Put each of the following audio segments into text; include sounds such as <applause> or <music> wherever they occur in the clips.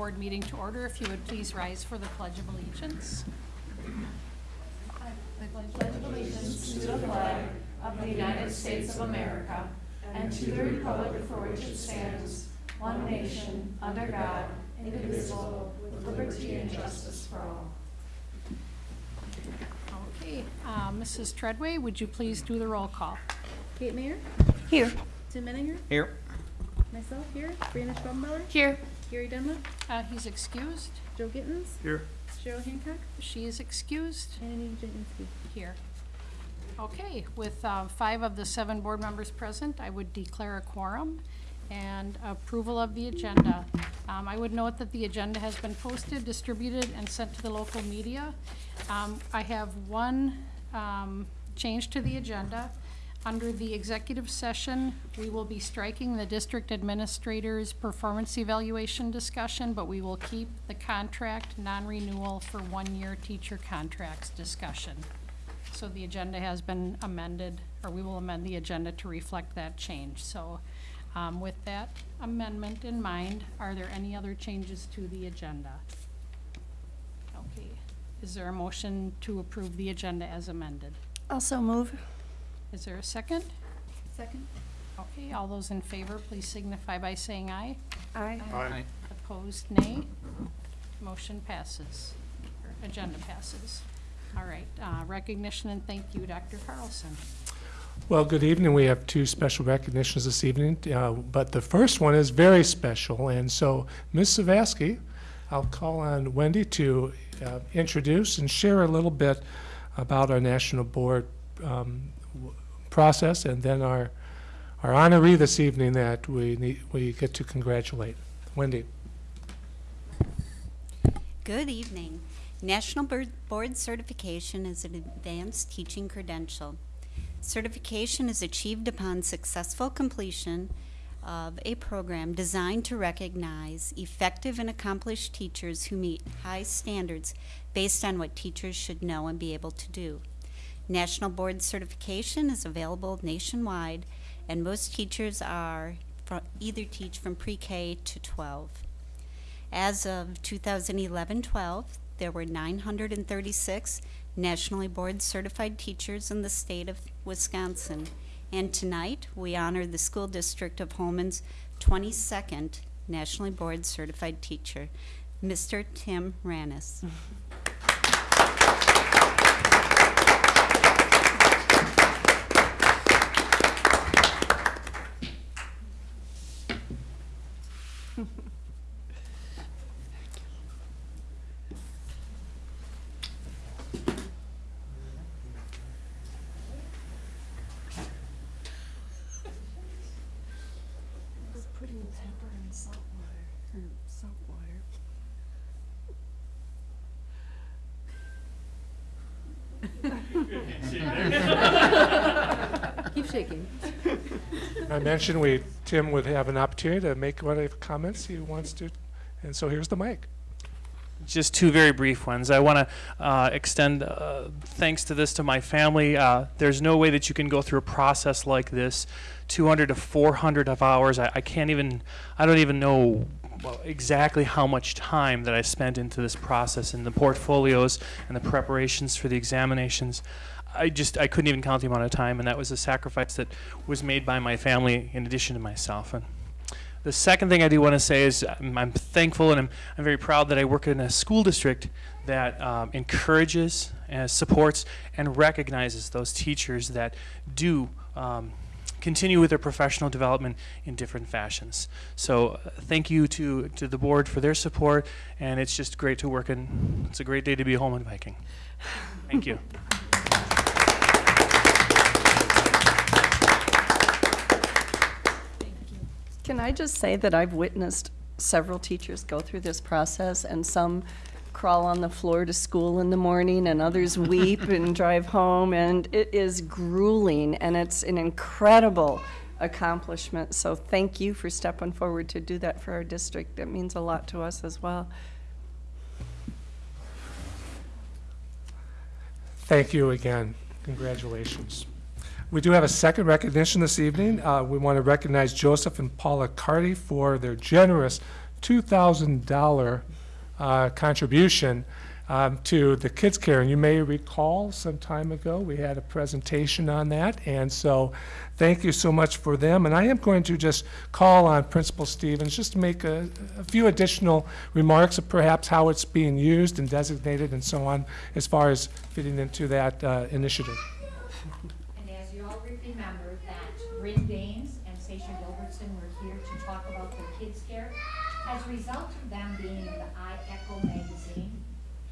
board meeting to order. If you would please rise for the Pledge of Allegiance. I pledge allegiance to the flag of the United States of America and to the republic for which it stands, one nation, under God, indivisible, with liberty and justice for all. Okay, uh, Mrs. Treadway, would you please do the roll call? Kate Mayer, Here. Tim Menninger, Here. myself here, Brianna Schrobenbauer, Here. Gary Dunlap, Uh, He's excused. Joe Gittens, Here. Cheryl Hancock, She is excused. and Annie Jasinski. Here. Okay, with uh, five of the seven board members present, I would declare a quorum and approval of the agenda. Um, I would note that the agenda has been posted, distributed, and sent to the local media. Um, I have one um, change to the agenda. Under the executive session, we will be striking the district administrator's performance evaluation discussion, but we will keep the contract non-renewal for one-year teacher contracts discussion. So the agenda has been amended, or we will amend the agenda to reflect that change. So um, with that amendment in mind, are there any other changes to the agenda? Okay, is there a motion to approve the agenda as amended? Also move. Is there a second? Second. Okay, all those in favor, please signify by saying aye. Aye. Aye. Opposed, nay. Motion passes, or agenda passes. All right, uh, recognition and thank you, Dr. Carlson. Well, good evening. We have two special recognitions this evening, uh, but the first one is very special. And so, Ms. Savaski, I'll call on Wendy to uh, introduce and share a little bit about our national board um, w- process, and then our our honoree this evening that we need, we get to congratulate. Wendy. Good evening. National Board Board Certification is an advanced teaching credential. Certification is achieved upon successful completion of a program designed to recognize effective and accomplished teachers who meet high standards based on what teachers should know and be able to do. National Board Certification is available nationwide, and most teachers are either teach from pre-K to 12. As of 2011-12, there were 936 nationally board certified teachers in the state of Wisconsin. And tonight, we honor the school district of Holmen's 22nd nationally board certified teacher, Mr. Tim Ranis. <laughs> shaking. I mentioned we Tim would have an opportunity to make whatever comments he wants to, and so here's the mic. Just two very brief ones. I want to uh, extend uh, thanks to this to my family. Uh, there's no way that you can go through a process like this, 200 to 400 of hours. I, I can't even, I don't even know well, exactly how much time that I spent into this process and the portfolios and the preparations for the examinations. I just, I couldn't even count the amount of time, and that was a sacrifice that was made by my family in addition to myself. And the second thing I do want to say is I'm, I'm thankful and I'm, I'm very proud that I work in a school district that um, encourages, and supports, and recognizes those teachers that do um, continue with their professional development in different fashions. So uh, thank you to, to the board for their support, and it's just great to work in. It's a great day to be Holmen Viking. Thank you. <laughs> Can I just say that I've witnessed several teachers go through this process, and some crawl on the floor to school in the morning, and others <laughs> weep and drive home, and it is grueling, and it's an incredible accomplishment. So thank you for stepping forward to do that for our district. It means a lot to us as well. Thank you again. Congratulations. We do have a second recognition this evening. Uh, We want to recognize Joseph and Paula Carty for their generous $2,000 uh, contribution um, to the Kids Care. And you may recall some time ago, we had a presentation on that. And so thank you so much for them. And I am going to just call on Principal Stevens just to make a, a few additional remarks of perhaps how it's being used and designated and so on as far as fitting into that uh, initiative. And as you all remember, that Bryn Danes and Sasha Gilbertson were here to talk about the kids care. As a result of them being in the I Echo magazine,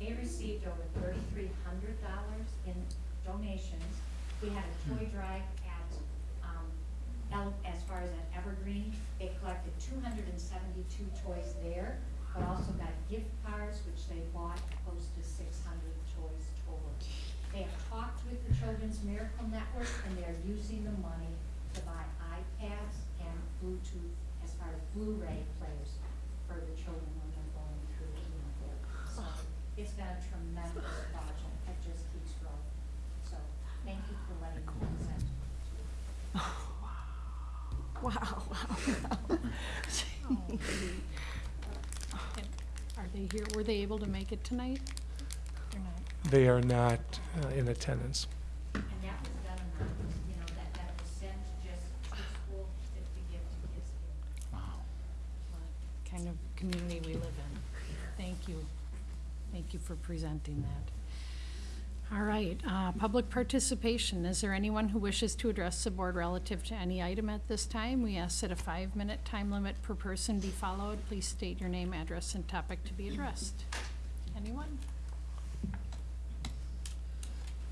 they received over thirty-three hundred dollars in donations. We had a toy drive at, um, El, as far as at Evergreen, they collected two hundred and seventy-two toys there, but also got gift cards, which they bought close to six hundred toys total. They have talked with the Children's Miracle Network, and they're using the money to buy iPads and Bluetooth, as far as Blu-ray players for the children when they're going through chemotherapy. So it's been a tremendous project that just keeps growing. So thank you for letting me present to <laughs> <laughs> Are they here, were they able to make it tonight? They're not. They are not uh, in attendance. And that was done anonymous, you know, that, that was sent just to school to to give to kids here. what kind of community we live in. Thank you. Thank you for presenting that. All right, uh, public participation. Is there anyone who wishes to address the board relative to any item at this time? We ask that a five-minute time limit per person be followed. Please state your name, address, and topic to be addressed. Anyone?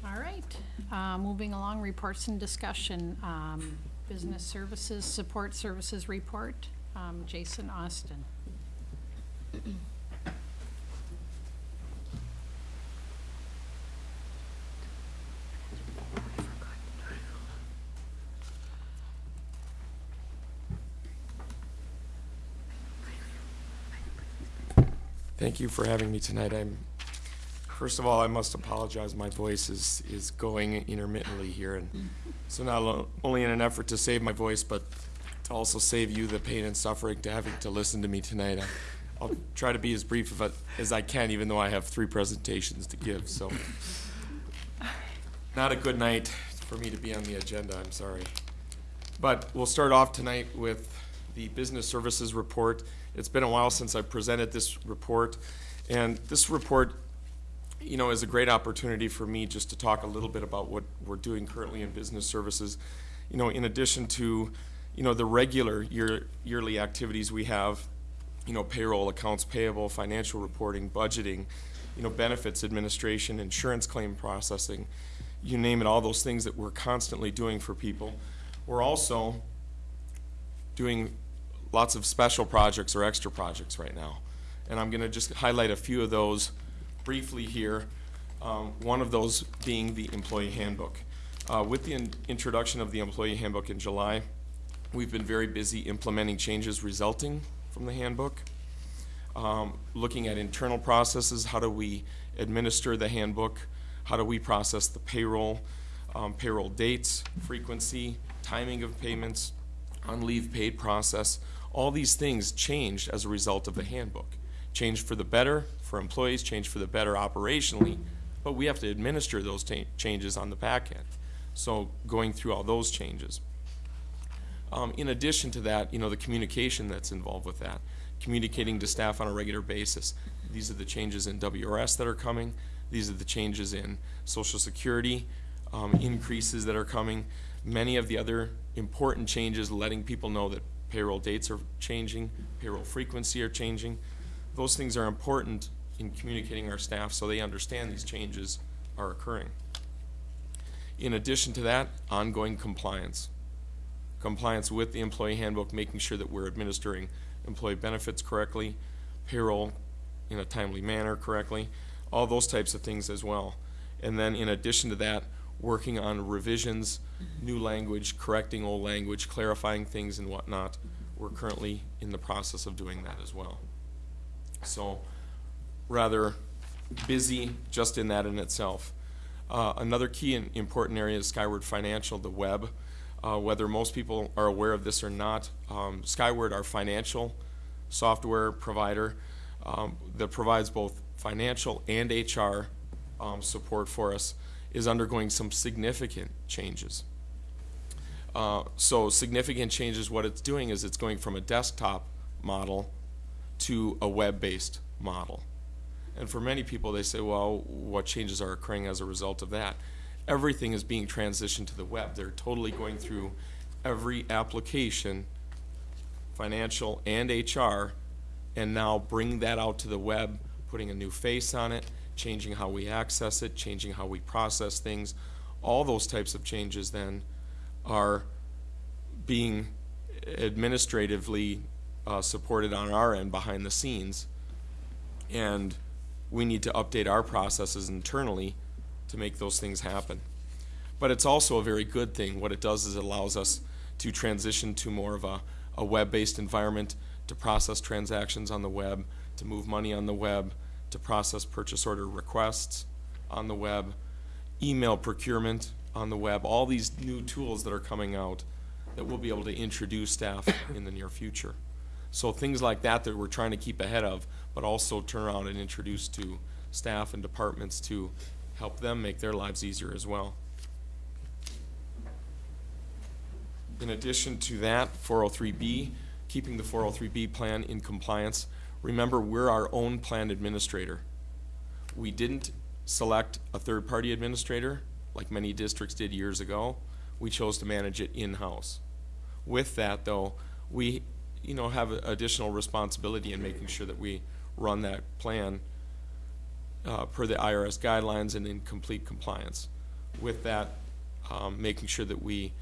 All right, uh, moving along, reports and discussion. Um, Business Services, Support Services Report, um, Jason Austin. Thank you for having me tonight. I'm, first of all, I must apologize. My voice is, is going intermittently here. And so not only in an effort to save my voice, but to also save you the pain and suffering to having to listen to me tonight. I- I'll try to be as brief as I can, even though I have three presentations to give, so. Not a good night for me to be on the agenda, I'm sorry. But we'll start off tonight with the Business Services Report. It's been a while since I presented this report, and this report, you know, is a great opportunity for me just to talk a little bit about what we're doing currently in business services. You know, in addition to, you know, the regular year, yearly activities we have, you know, payroll, accounts payable, financial reporting, budgeting, you know, benefits administration, insurance claim processing, you name it, all those things that we're constantly doing for people. We're also doing lots of special projects or extra projects right now. And I'm gonna just highlight a few of those briefly here. Um, one of those being the employee handbook. Uh, with the in- introduction of the employee handbook in July, we've been very busy implementing changes resulting from the handbook. Um, looking at internal processes, how do we administer the handbook? How do we process the payroll, um, payroll dates, frequency, timing of payments, on leave paid process. All these things changed as a result of the handbook. Changed for the better for employees, changed for the better operationally, but we have to administer those changes on the back end. So going through all those changes. Um, in addition to that, you know, the communication that's involved with that, communicating to staff on a regular basis. These are the changes in WRS that are coming. These are the changes in Social Security um, increases that are coming. Many of the other important changes, letting people know that payroll dates are changing, payroll frequency are changing. Those things are important in communicating our staff so they understand these changes are occurring. In addition to that, ongoing compliance compliance with the employee handbook, making sure that we're administering employee benefits correctly, payroll in a timely manner correctly, all those types of things as well. And then in addition to that, working on revisions, new language, correcting old language, clarifying things and whatnot. We're currently in the process of doing that as well. So rather busy just in that in itself. Uh, another key and important area is Skyward Financial, the web. Uh, whether most people are aware of this or not, um, Skyward, our financial software provider um, that provides both financial and HR um, support for us, is undergoing some significant changes. Uh, So significant changes, what it's doing is it's going from a desktop model to a web-based model. And for many people, they say, well, what changes are occurring as a result of that? Everything is being transitioned to the web. They're totally going through every application, financial and HR, and now bring that out to the web, putting a new face on it, changing how we access it, changing how we process things. All those types of changes then are being administratively uh, supported on our end behind the scenes. And we need to update our processes internally to make those things happen. But it's also a very good thing. What it does is it allows us to transition to more of a, a web-based environment, to process transactions on the web, to move money on the web, to process purchase order requests on the web, email procurement on the web, all these new tools that are coming out that we'll be able to introduce staff <coughs> in the near future. So things like that that we're trying to keep ahead of, but also turn around and introduce to staff and departments to help them make their lives easier as well. In addition to that, 403B, keeping the 403B plan in compliance. Remember, we're our own plan administrator. We didn't select a third-party administrator like many districts did years ago. We chose to manage it in-house. With that, though, we, you know, have additional responsibility in making sure that we run that plan uh, per the IRS guidelines and in complete compliance. With that, um, making sure that we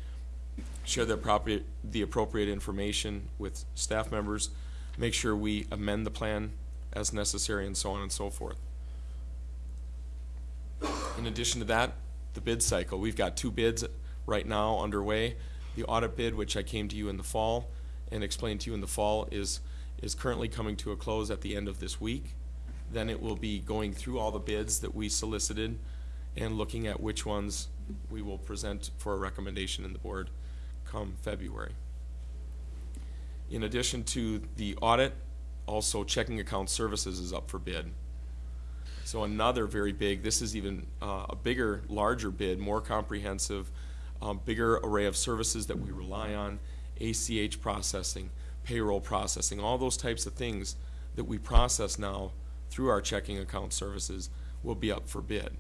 share the appropriate, the appropriate information with staff members, make sure we amend the plan as necessary, and so on and so forth. In addition to that, the bid cycle. We've got two bids right now underway. The audit bid, which I came to you in the fall and explained to you in the fall, is, is currently coming to a close at the end of this week. Then it will be going through all the bids that we solicited and looking at which ones we will present for a recommendation in the board come February. In addition to the audit, also checking account services is up for bid. So another very big, this is even uh, a bigger, larger bid, more comprehensive, um, bigger array of services that we rely on, ACH processing, payroll processing, all those types of things that we process now through our checking account services will be up for bid.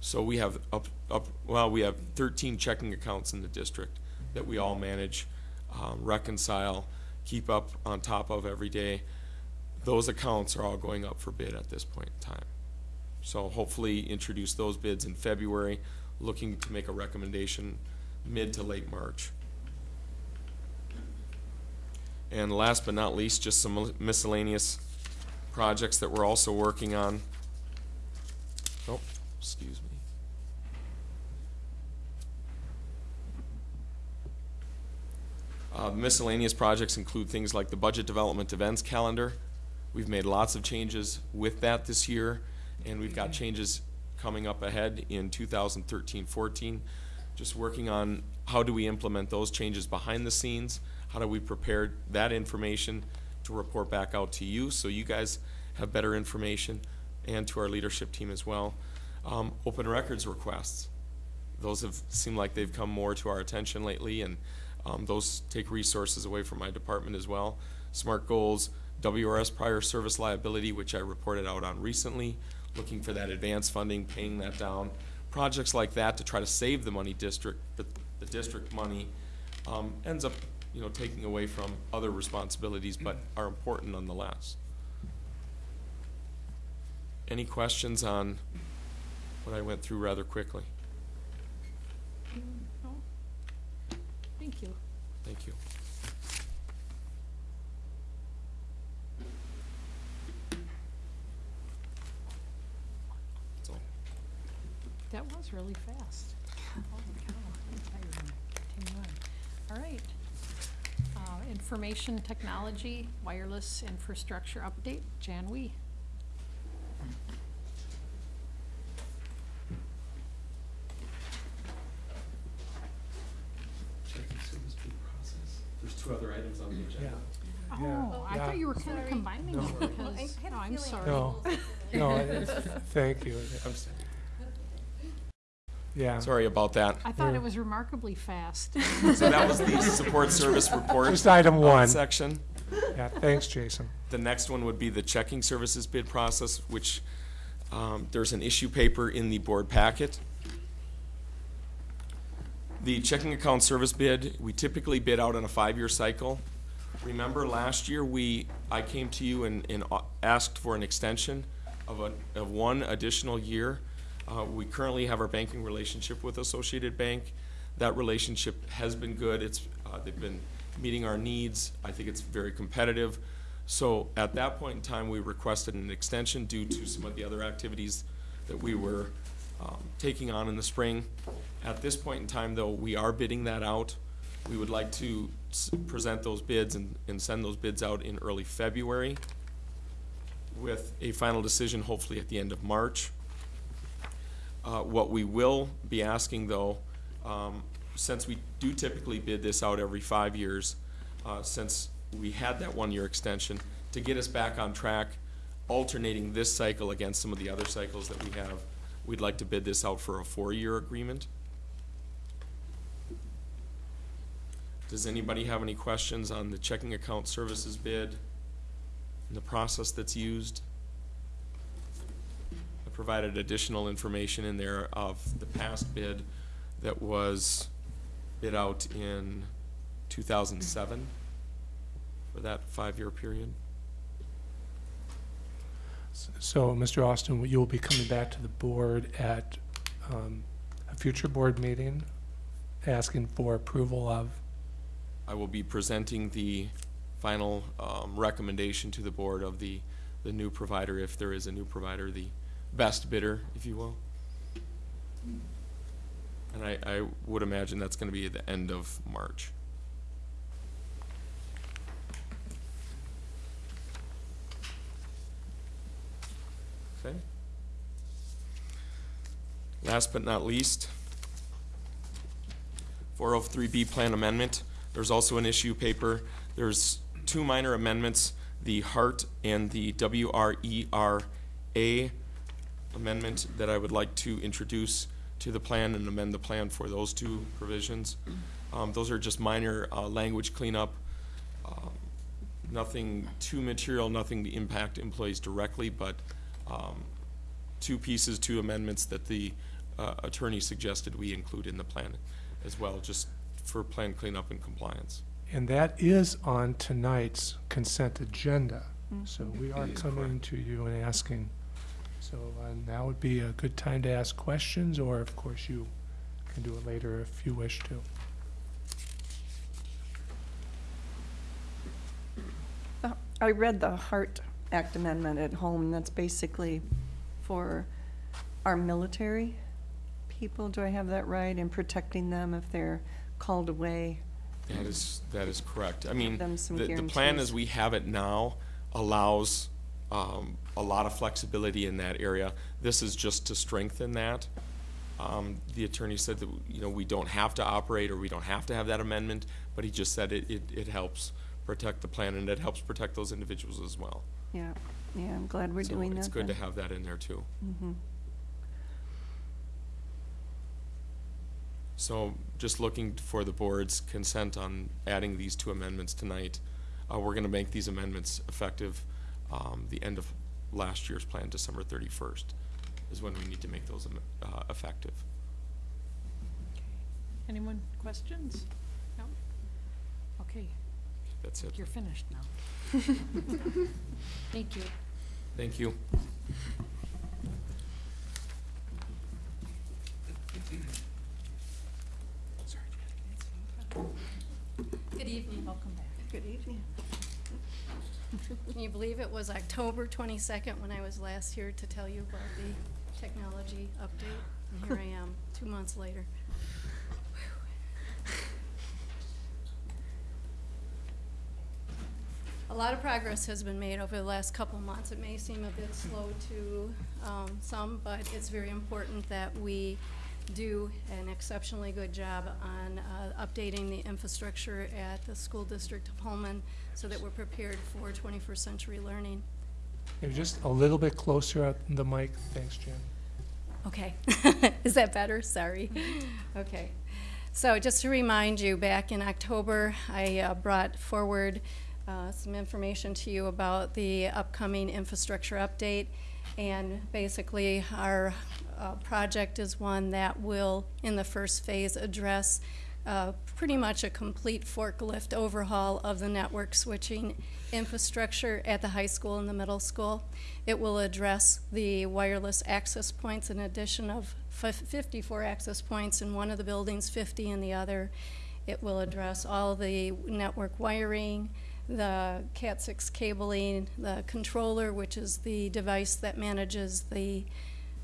So we have up, up, well, we have thirteen checking accounts in the district that we all manage, um, reconcile, keep up on top of every day. Those accounts are all going up for bid at this point in time. So hopefully introduce those bids in February, looking to make a recommendation mid to late March. And last but not least, just some miscellaneous projects that we're also working on. Oh, excuse me. Uh, miscellaneous projects include things like the budget development events calendar. We've made lots of changes with that this year, and we've got changes coming up ahead in 2013-14. Just working on how do we implement those changes behind the scenes? How do we prepare that information to report back out to you so you guys have better information and to our leadership team as well? Um, open records requests. Those have seemed like they've come more to our attention lately, and um, those take resources away from my department as well. SMART goals, WRS prior service liability, which I reported out on recently, looking for that advance funding, paying that down. Projects like that to try to save the money district, but the district money um, ends up, you know, taking away from other responsibilities, but are important nonetheless. Any questions on what I went through rather quickly? No? Thank you. Thank you. That's all. That was really fast. Holy cow, I'm tired. Continue on. All right. Information technology, wireless infrastructure update, Jan Wee. Checking service bid process. There's two other items on the agenda. Oh, I yeah. thought you were kind of combining No. it because, oh, I'm sorry. No, no, <laughs> it- thank you. I'm s- Yeah. Sorry about that. I thought it was remarkably fast. So that was the support service report. Just item uh, one. Section. Yeah, thanks, Jason. The next one would be the checking services bid process, which, um, there's an issue paper in the board packet. The checking account service bid, we typically bid out on a five-year cycle. Remember, last year, we, I came to you and, and uh, asked for an extension of a, of one additional year. Uh, we currently have our banking relationship with Associated Bank. That relationship has been good. It's, uh, they've been meeting our needs. I think it's very competitive. So at that point in time, we requested an extension due to some of the other activities that we were, um, taking on in the spring. At this point in time, though, we are bidding that out. We would like to present those bids and, and send those bids out in early February with a final decision hopefully at the end of March. Uh, what we will be asking though, um, since we do typically bid this out every five years, uh, since we had that one-year extension, to get us back on track, alternating this cycle against some of the other cycles that we have, we'd like to bid this out for a four-year agreement. Does anybody have any questions on the checking account services bid and the process that's used? Provided additional information in there of the past bid that was bid out in two thousand seven for that five-year period. So, Mr. Austin, you'll be coming back to the board at um, a future board meeting, asking for approval of, I will be presenting the final, um, recommendation to the board of the, the new provider, if there is a new provider, the best bidder, if you will. And I, I would imagine that's gonna be at the end of March. Okay. Last but not least, 403B Plan Amendment. There's also an issue paper. There's two minor amendments, the HEART and the WRERA amendment that I would like to introduce to the plan and amend the plan for those two provisions. Um, Those are just minor uh, language cleanup. Um, Nothing too material, nothing to impact employees directly, but um, two pieces, two amendments that the uh, attorney suggested we include in the plan as well, just for plan cleanup and compliance. and that is on tonight's consent agenda. So we are It is coming to you and asking. So uh, now would be a good time to ask questions, or of course, you can do it later if you wish to. I read the HEART Act amendment at home, that's basically for our military people. Do I have that right? In protecting them if they're called away? That is, that is correct. I mean, the, the plan as we have it now allows, um, a lot of flexibility in that area. This is just to strengthen that. Um, the attorney said that, you know, we don't have to operate or we don't have to have that amendment, but he just said it, it, it helps protect the plan and it helps protect those individuals as well. Yeah, yeah, I'm glad we're So doing that It's good to have that in there too. Mhm. So just looking for the board's consent on adding these two amendments tonight. Uh, we're gonna make these amendments effective, um, the end of last year's plan, December thirty-first, is when we need to make those, uh, effective. Anyone, questions? No? Okay, That's it. you're finished now. <laughs> Thank you. Thank you. Good evening. Welcome back. Good evening. Can you believe it was October 22nd when I was last here to tell you about the technology update? And here I am, two months later. A lot of progress has been made over the last couple months. It may seem a bit slow to um, some, but it's very important that we do an exceptionally good job on uh, updating the infrastructure at the school district of Holmen so that we're prepared for 21st century learning. Maybe just a little bit closer at the mic. Thanks, Jen. Okay. <laughs> Is that better? Sorry. Okay. So just to remind you, back in October, I uh, brought forward uh, some information to you about the upcoming infrastructure update. And basically, our uh, project is one that will, in the first phase, address uh, pretty much a complete forklift overhaul of the network switching infrastructure at the high school and the middle school. It will address the wireless access points, an addition of 54 access points in one of the buildings, 50 in the other. It will address all the network wiring, the Cat6 cabling, the controller, which is the device that manages the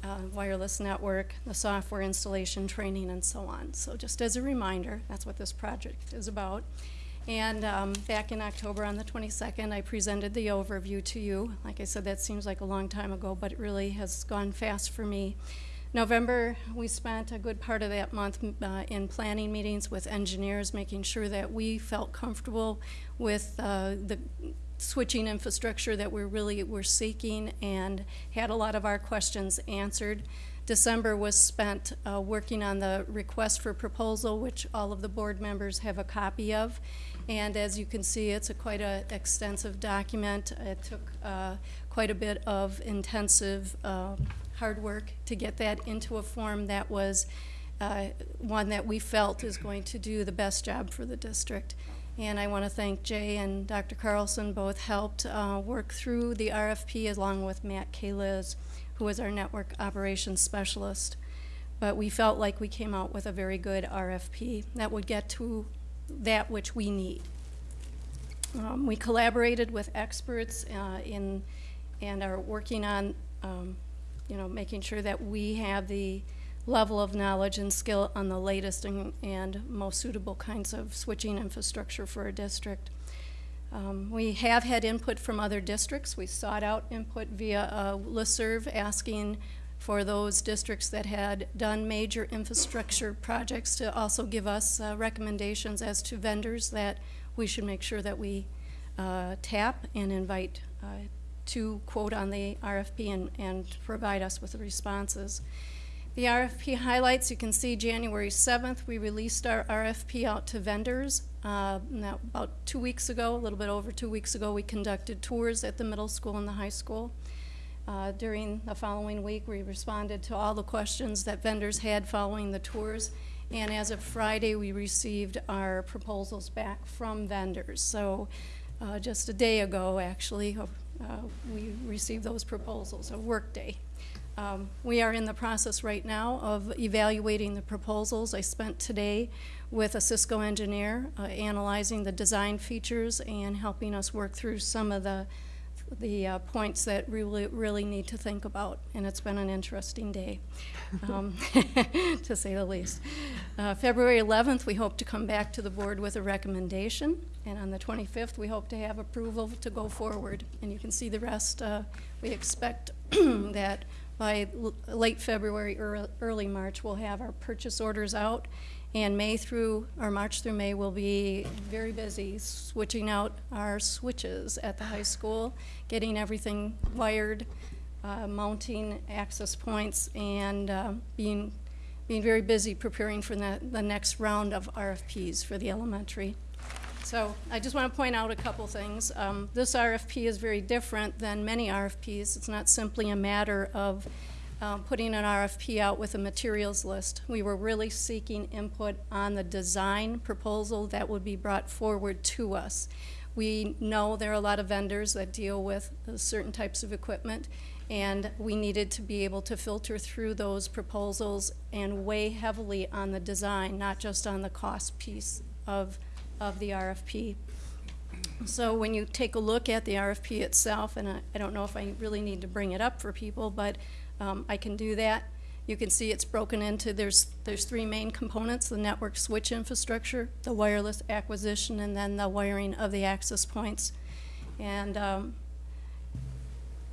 uh, wireless network, the software installation, training, and so on. So just as a reminder, that's what this project is about. And um, back in October on the 22nd, I presented the overview to you. Like I said, that seems like a long time ago, but it really has gone fast for me. November, we spent a good part of that month uh, in planning meetings with engineers, making sure that we felt comfortable with uh, the switching infrastructure that we're really we're seeking and had a lot of our questions answered. December was spent uh, working on the request for proposal, which all of the board members have a copy of. And as you can see, it's a quite a extensive document. It took uh, quite a bit of intensive uh, hard work to get that into a form that was uh, one that we felt is going to do the best job for the district. And I want to thank Jay and Dr. Carlson, both helped uh, work through the RFP along with Matt Kaliz, who was our network operations specialist. But we felt like we came out with a very good RFP that would get to that which we need. Um, we collaborated with experts uh, in and are working on, um, you know, making sure that we have the level of knowledge and skill on the latest and, and most suitable kinds of switching infrastructure for a district. Um, we have had input from other districts. We sought out input via a listserv asking for those districts that had done major infrastructure projects to also give us uh, recommendations as to vendors that we should make sure that we uh, tap and invite uh, to quote on the RFP and, and provide us with the responses. The RFP highlights, you can see January 7th, we released our RFP out to vendors. Uh, now, about two weeks ago, a little bit over two weeks ago, we conducted tours at the middle school and the high school. Uh, during the following week, we responded to all the questions that vendors had following the tours. And as of Friday, we received our proposals back from vendors. So uh, just a day ago, actually, uh, we received those proposals, a work day. Um, we are in the process right now of evaluating the proposals. I spent today with a Cisco engineer uh, analyzing the design features and helping us work through some of the the uh, points that we really, really need to think about, and it's been an interesting day, um, <laughs> to say the least. Uh, February 11th, we hope to come back to the board with a recommendation, and on the 25th, we hope to have approval to go forward. And you can see the rest. Uh, we expect <clears throat> that by late February, ear- early March, we'll have our purchase orders out. And May through, or March through May, we'll be very busy switching out our switches at the high school, getting everything wired, uh, mounting access points, and uh, being, being very busy preparing for the, the next round of RFPs for the elementary. So I just want to point out a couple things. Um, this RFP is very different than many RFPs. It's not simply a matter of um, putting an RFP out with a materials list. We were really seeking input on the design proposal that would be brought forward to us. We know there are a lot of vendors that deal with uh, certain types of equipment, and we needed to be able to filter through those proposals and weigh heavily on the design, not just on the cost piece of, of the RFP. So when you take a look at the RFP itself, and I, I don't know if I really need to bring it up for people, but um, I can do that. You can see it's broken into, there's, there's three main components, the network switch infrastructure, the wireless acquisition, and then the wiring of the access points. And um,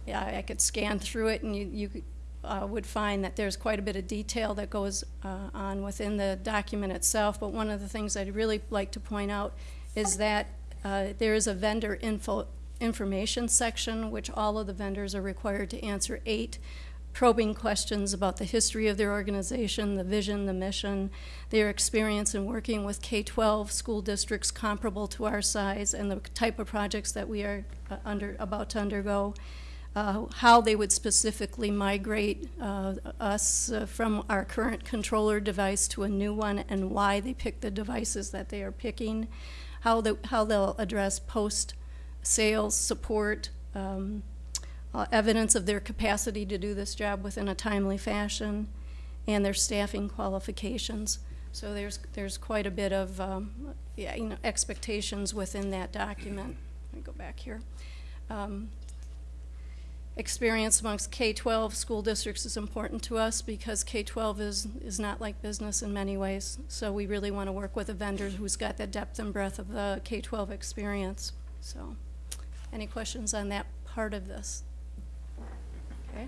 yeah, I could scan through it and you, you uh, would find that there's quite a bit of detail that goes uh, on within the document itself, but one of the things I'd really like to point out is that uh, there is a vendor info, information section, which all of the vendors are required to answer eight probing questions about the history of their organization, the vision, the mission, their experience in working with K-12 school districts comparable to our size, and the type of projects that we are uh, under, about to undergo, uh, how they would specifically migrate uh, us uh, from our current controller device to a new one, and why they pick the devices that they are picking, how, the, how they'll address post-sales support, um, uh, evidence of their capacity to do this job within a timely fashion, and their staffing qualifications. So there's, there's quite a bit of, um, yeah, you know, expectations within that document. Let me go back here. Um, Experience amongst K-12 school districts is important to us because K-12 is, is not like business in many ways. So we really want to work with a vendor who's got the depth and breadth of the K-12 experience. So, any questions on that part of this? Okay.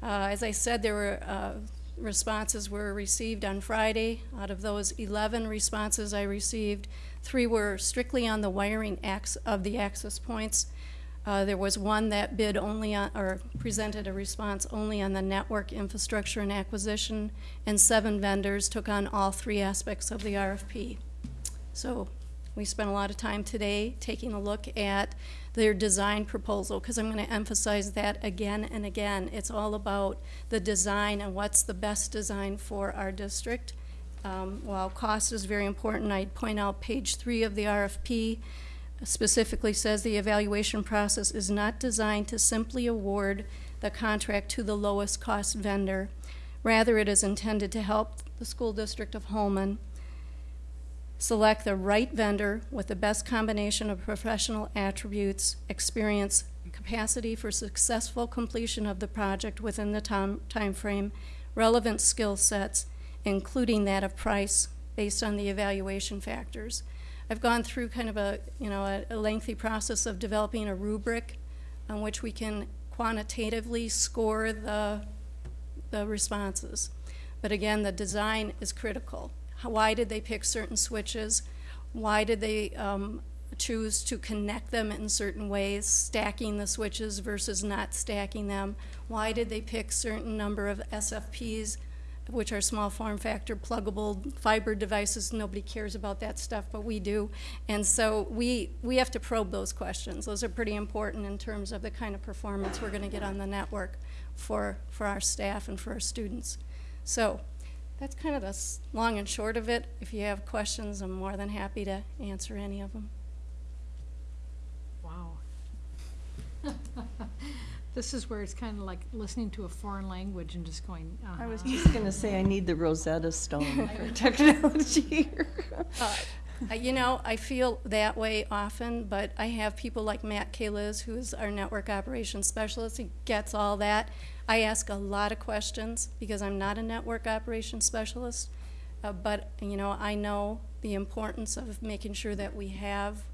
Uh, As I said, there were, uh, responses were received on Friday. Out of those 11 responses I received, three were strictly on the wiring of the access points. Uh, There was one that bid only on, or presented a response only on the network infrastructure and acquisition, and seven vendors took on all three aspects of the RFP. So we spent a lot of time today taking a look at their design proposal, because I'm going to emphasize that again and again. It's all about the design and what's the best design for our district. Um, While cost is very important, I'd point out page three of the RFP specifically says the evaluation process is not designed to simply award the contract to the lowest cost vendor. Rather, it is intended to help the school district of Holmen select the right vendor with the best combination of professional attributes, experience, capacity for successful completion of the project within the time timeframe, relevant skill sets, including that of price, based on the evaluation factors. I've gone through kind of a, you know, a- a lengthy process of developing a rubric on which we can quantitatively score the, the responses. But again, the design is critical. Why did they pick certain switches? Why did they um, choose to connect them in certain ways, stacking the switches versus not stacking them? Why did they pick certain number of SFPs, which are small form factor pluggable fiber devices? Nobody cares about that stuff, but we do. And so we, we have to probe those questions. Those are pretty important in terms of the kind of performance we're going to get on the network for, for our staff and for our students. So that's kind of the long and short of it. If you have questions, I'm more than happy to answer any of them. Wow. <laughs> This is where it's kind of like listening to a foreign language and just going, uh I was just going to say, I need the Rosetta Stone <laughs> for technology here. <laughs> Uh, You know, I feel that way often, but I have people like Matt Kaliz, who's our network operations specialist. He gets all that. I ask a lot of questions because I'm not a network operations specialist. Uh, but, you know, I know the importance of making sure that we have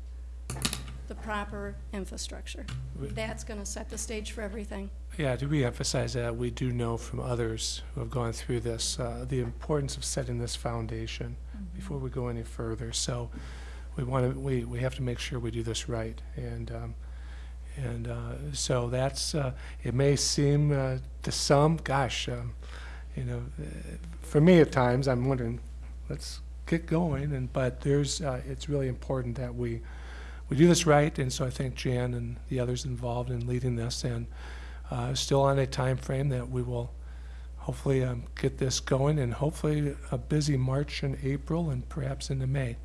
the proper infrastructure. That's going to set the stage for everything. Yeah, to reemphasize that, we do know from others who have gone through this, uh, the importance of setting this foundation before we go any further. So we want to, we, we have to make sure we do this right. And, um, and uh, so that's, uh, it may seem uh, to some, gosh, um, you know, uh, for me at times, I'm wondering, let's get going. And, but there's, uh, it's really important that we, we do this right. And so I thank Jan and the others involved in leading this. And uh, still on a time frame that we will hopefully um, get this going and hopefully a busy March and April and perhaps into May.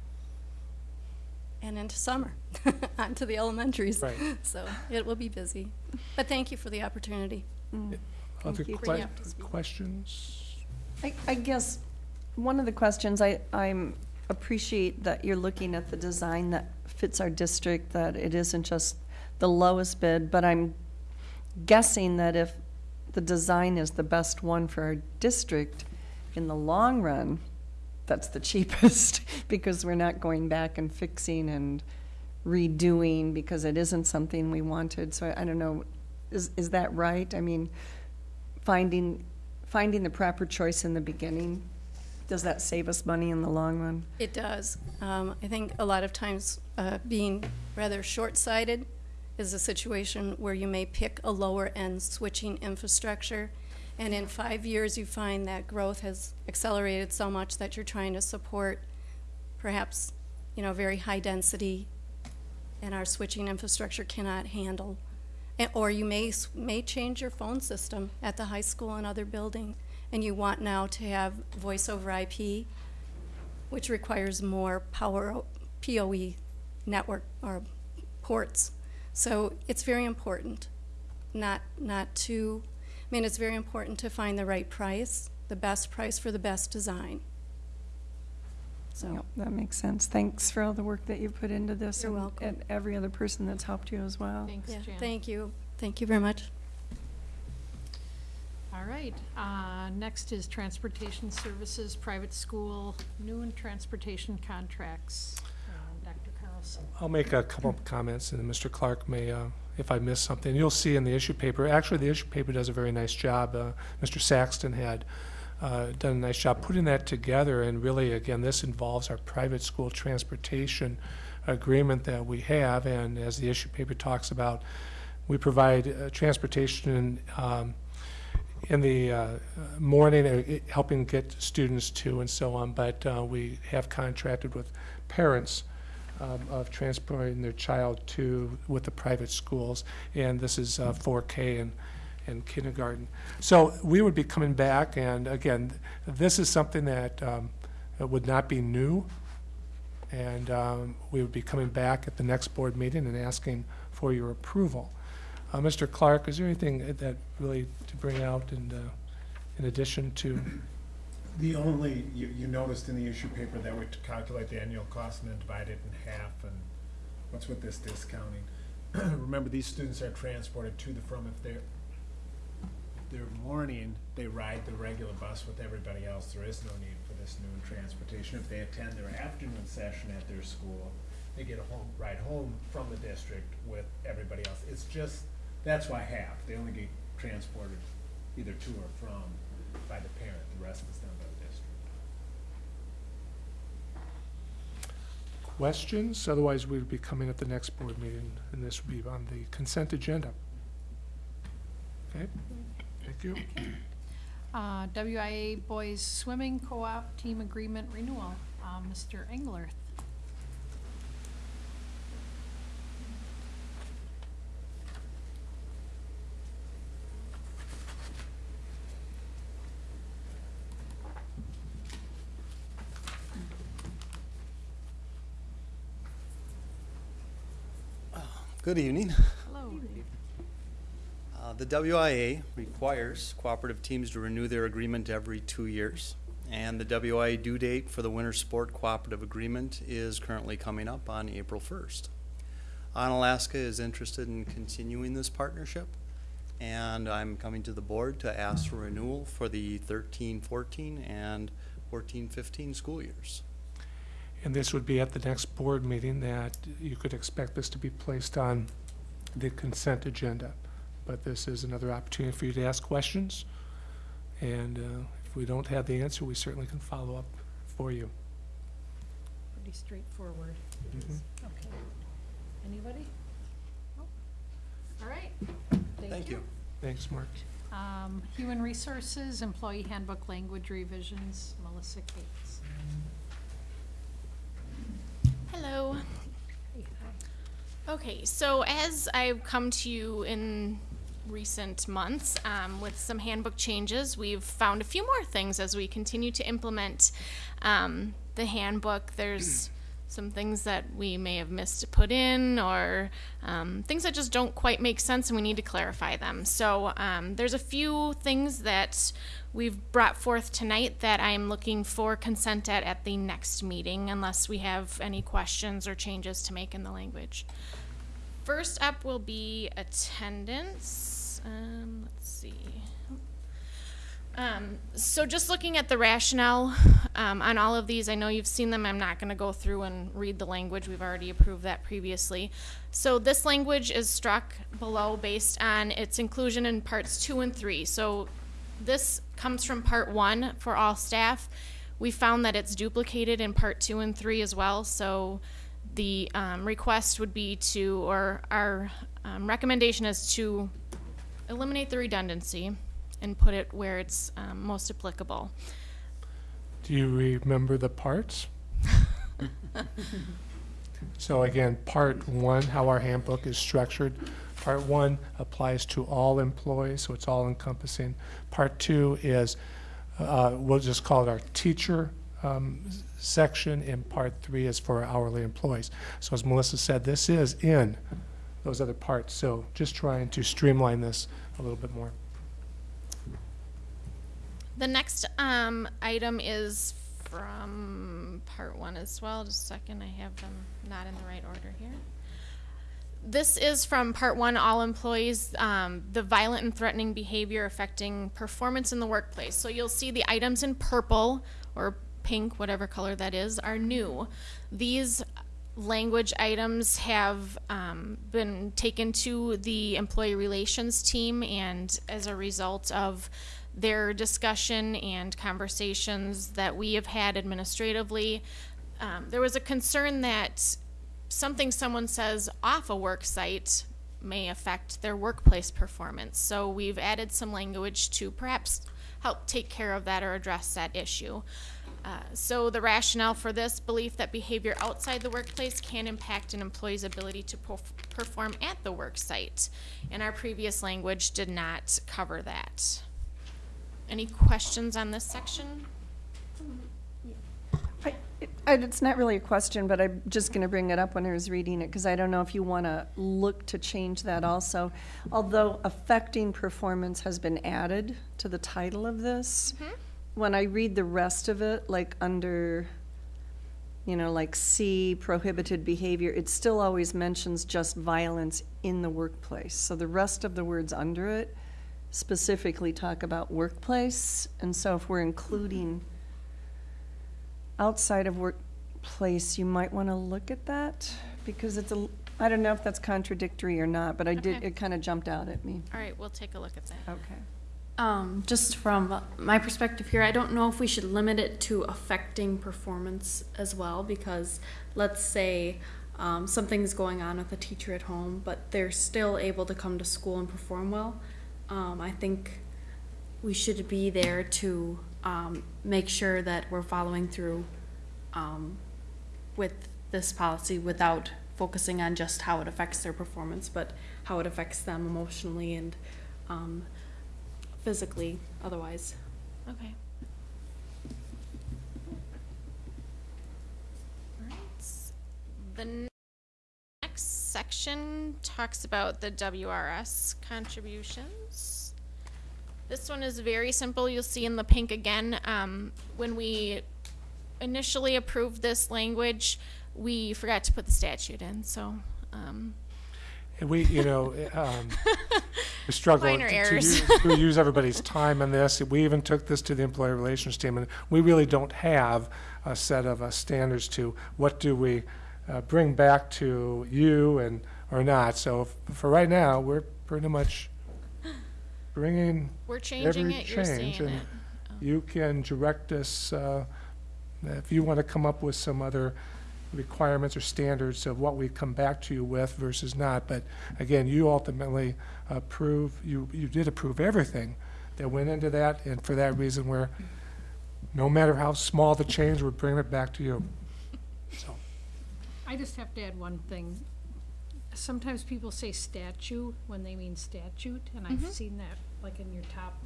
And into summer, <laughs> onto the elementaries. Right. <laughs> So it will be busy. But thank you for the opportunity. Other you. Que- you up to speed. questions? I, I guess, one of the questions, I, I'm, appreciate that you're looking at the design that fits our district, that it isn't just the lowest bid, but I'm guessing that if the design is the best one for our district, in the long run, that's the <laughs> cheapest, because we're not going back and fixing and redoing, because it isn't something we wanted, so I, don't know, is, is that right? I mean, finding, finding the proper choice in the beginning, does that save us money in the long run? It does. Um, I think a lot of times, uh, being rather short-sighted is a situation where you may pick a lower-end switching infrastructure, and in five years, you find that growth has accelerated so much that you're trying to support perhaps, you know, very high density, and our switching infrastructure cannot handle. And- Or you may, may change your phone system at the high school and other building, and you want now to have voice over IP, which requires more power PoE network or ports. So it's very important not not to I mean it's very important to find the right price, the best price for the best design. So Yep, that makes sense. Thanks for all the work that you put into this. You're and- welcome. And every other person that's helped you as well. Thanks, yeah, Jan. thank you. Thank you very much. All right, uh, next is Transportation Services, Private School, new and transportation contracts. Dr. Carlson. I'll make a couple of comments, and then Mr. Clark may, uh, if I miss something, you'll see in the issue paper, actually, the issue paper does a very nice job. Uh, Mr. Saxton had uh, done a nice job putting that together, and really, again, this involves our private school transportation agreement that we have, and as the issue paper talks about, we provide uh, transportation um, in the uh, morning, uh, helping get students to and so on, but uh, we have contracted with parents um, of transporting their child to with the private schools, and this is uh, 4K and, and kindergarten. So we would be coming back, and again, this is something that um, would not be new, and um, we would be coming back at the next board meeting and asking for your approval. Uh, Mr. Clark, is there anything that really to bring out and, uh, in addition to, The only, you, you noticed in the issue paper that we calculate the annual cost and then divide it in half, and what's with this discounting? <clears throat> Remember, these students are transported to the from, if they're, they're morning, they ride the regular bus with everybody else, there is no need for this noon transportation. If they attend their afternoon session at their school, they get a home, ride home from the district with everybody else. It's just, that's why half, they only get transported either to or from by the parent, the rest is done by the district. questions? Otherwise, we would be coming at the next board meeting, and this would be on the consent agenda. Okay, thank you. Uh, WIA Boys Swimming Co-op Team Agreement Renewal, Uh, Mr. Englerth. Good evening. Hello. Uh, The WIA requires cooperative teams to renew their agreement every two years. And the WIA due date for the Winter Sport Cooperative Agreement is currently coming up on April 1st. Onalaska is interested in continuing this partnership, and I'm coming to the board to ask for renewal for the 13-14 and 14-15 school years. And this would be at the next board meeting that you could expect this to be placed on the consent agenda. But this is another opportunity for you to ask questions. And uh, if we don't have the answer, we certainly can follow up for you. Pretty straightforward. it is. Okay. Anybody? No? All right. Thank you. Thanks, Mark. Um, Human Resources, Employee Handbook Language Revisions, Melissa Cates. Hello. Okay, so as I've come to you in recent months um, with some handbook changes, we've found a few more things as we continue to implement um, the handbook. There's some things that we may have missed to put in, or um, things that just don't quite make sense, and we need to clarify them. So um, there's a few things that we've brought forth tonight that I'm looking for consent at at the next meeting, unless we have any questions or changes to make in the language. First up will be attendance. Um, let's see. Um, so just looking at the rationale um, on all of these, I know you've seen them. I'm not going to go through and read the language. We've already approved that previously. So this language is struck below based on its inclusion in parts two and three. So this comes from part one for all staff. We found that it's duplicated in part two and three as well, so the um, request would be to, or our um, recommendation is to eliminate the redundancy and put it where it's um, most applicable. Do you remember the parts? <laughs> So again, part one, how our handbook is structured. Part one applies to all employees, so it's all encompassing. Part two is, uh, we'll just call it our teacher um, section, and part three is for our hourly employees. So as Melissa said, this is in those other parts, so just trying to streamline this a little bit more. The next um, item is from part one as well. Just a second, I have them not in the right order here. This is from part one, all employees, um, the violent and threatening behavior affecting performance in the workplace. So you'll see the items in purple or pink, whatever color that is, are new. These language items have um, been taken to the employee relations team, and as a result of their discussion and conversations that we have had administratively, um, there was a concern that something someone says off a work site may affect their workplace performance. So we've added some language to perhaps help take care of that or address that issue. Uh, so the rationale for this belief that behavior outside the workplace can impact an employee's ability to perf- perform at the work site. And our previous language did not cover that. Any questions on this section? I- it- It's not really a question, but I'm just going to bring it up when I was reading it, because I don't know if you want to look to change that also. Although affecting performance has been added to the title of this, mm-hmm. when I read the rest of it, like under, you know, like C, prohibited behavior, it still always mentions just violence in the workplace. So the rest of the words under it specifically talk about workplace, and so if we're including outside of workplace, you might want to look at that, because it's a, I don't know if that's contradictory or not, but I did, Okay. it kind of jumped out at me. All right, we'll take a look at that. Okay. Um, just from my perspective here, I don't know if we should limit it to affecting performance as well, because let's say um, something's going on with a teacher at home, but they're still able to come to school and perform well. Um, I think we should be there to um, make sure that we're following through um, with this policy without focusing on just how it affects their performance, but how it affects them emotionally and um, physically otherwise. Okay. Alright. The n- next section talks about the WRS contributions. This one is very simple. You'll see in the pink again. Um, when we initially approved this language, we forgot to put the statute in, so, um, And we, you know, um, <laughs> we struggle to- to use- to use everybody's time on this. We even took this to the employee relations team, and we really don't have a set of uh, standards to what do we uh, bring back to you and, or not. So for right now, we're pretty much bringing we're changing every it, you're seeing change. And it. you can direct us, uh, if you want to come up with some other requirements or standards of what we come back to you with versus not. But again, you ultimately approve, you, you did approve everything that went into that, and for that reason, we're, no matter how small the change, we're bringing it back to you. So, I just have to add one thing. Sometimes people say statue when they mean statute, and I've mm-hmm. seen that, like in your top,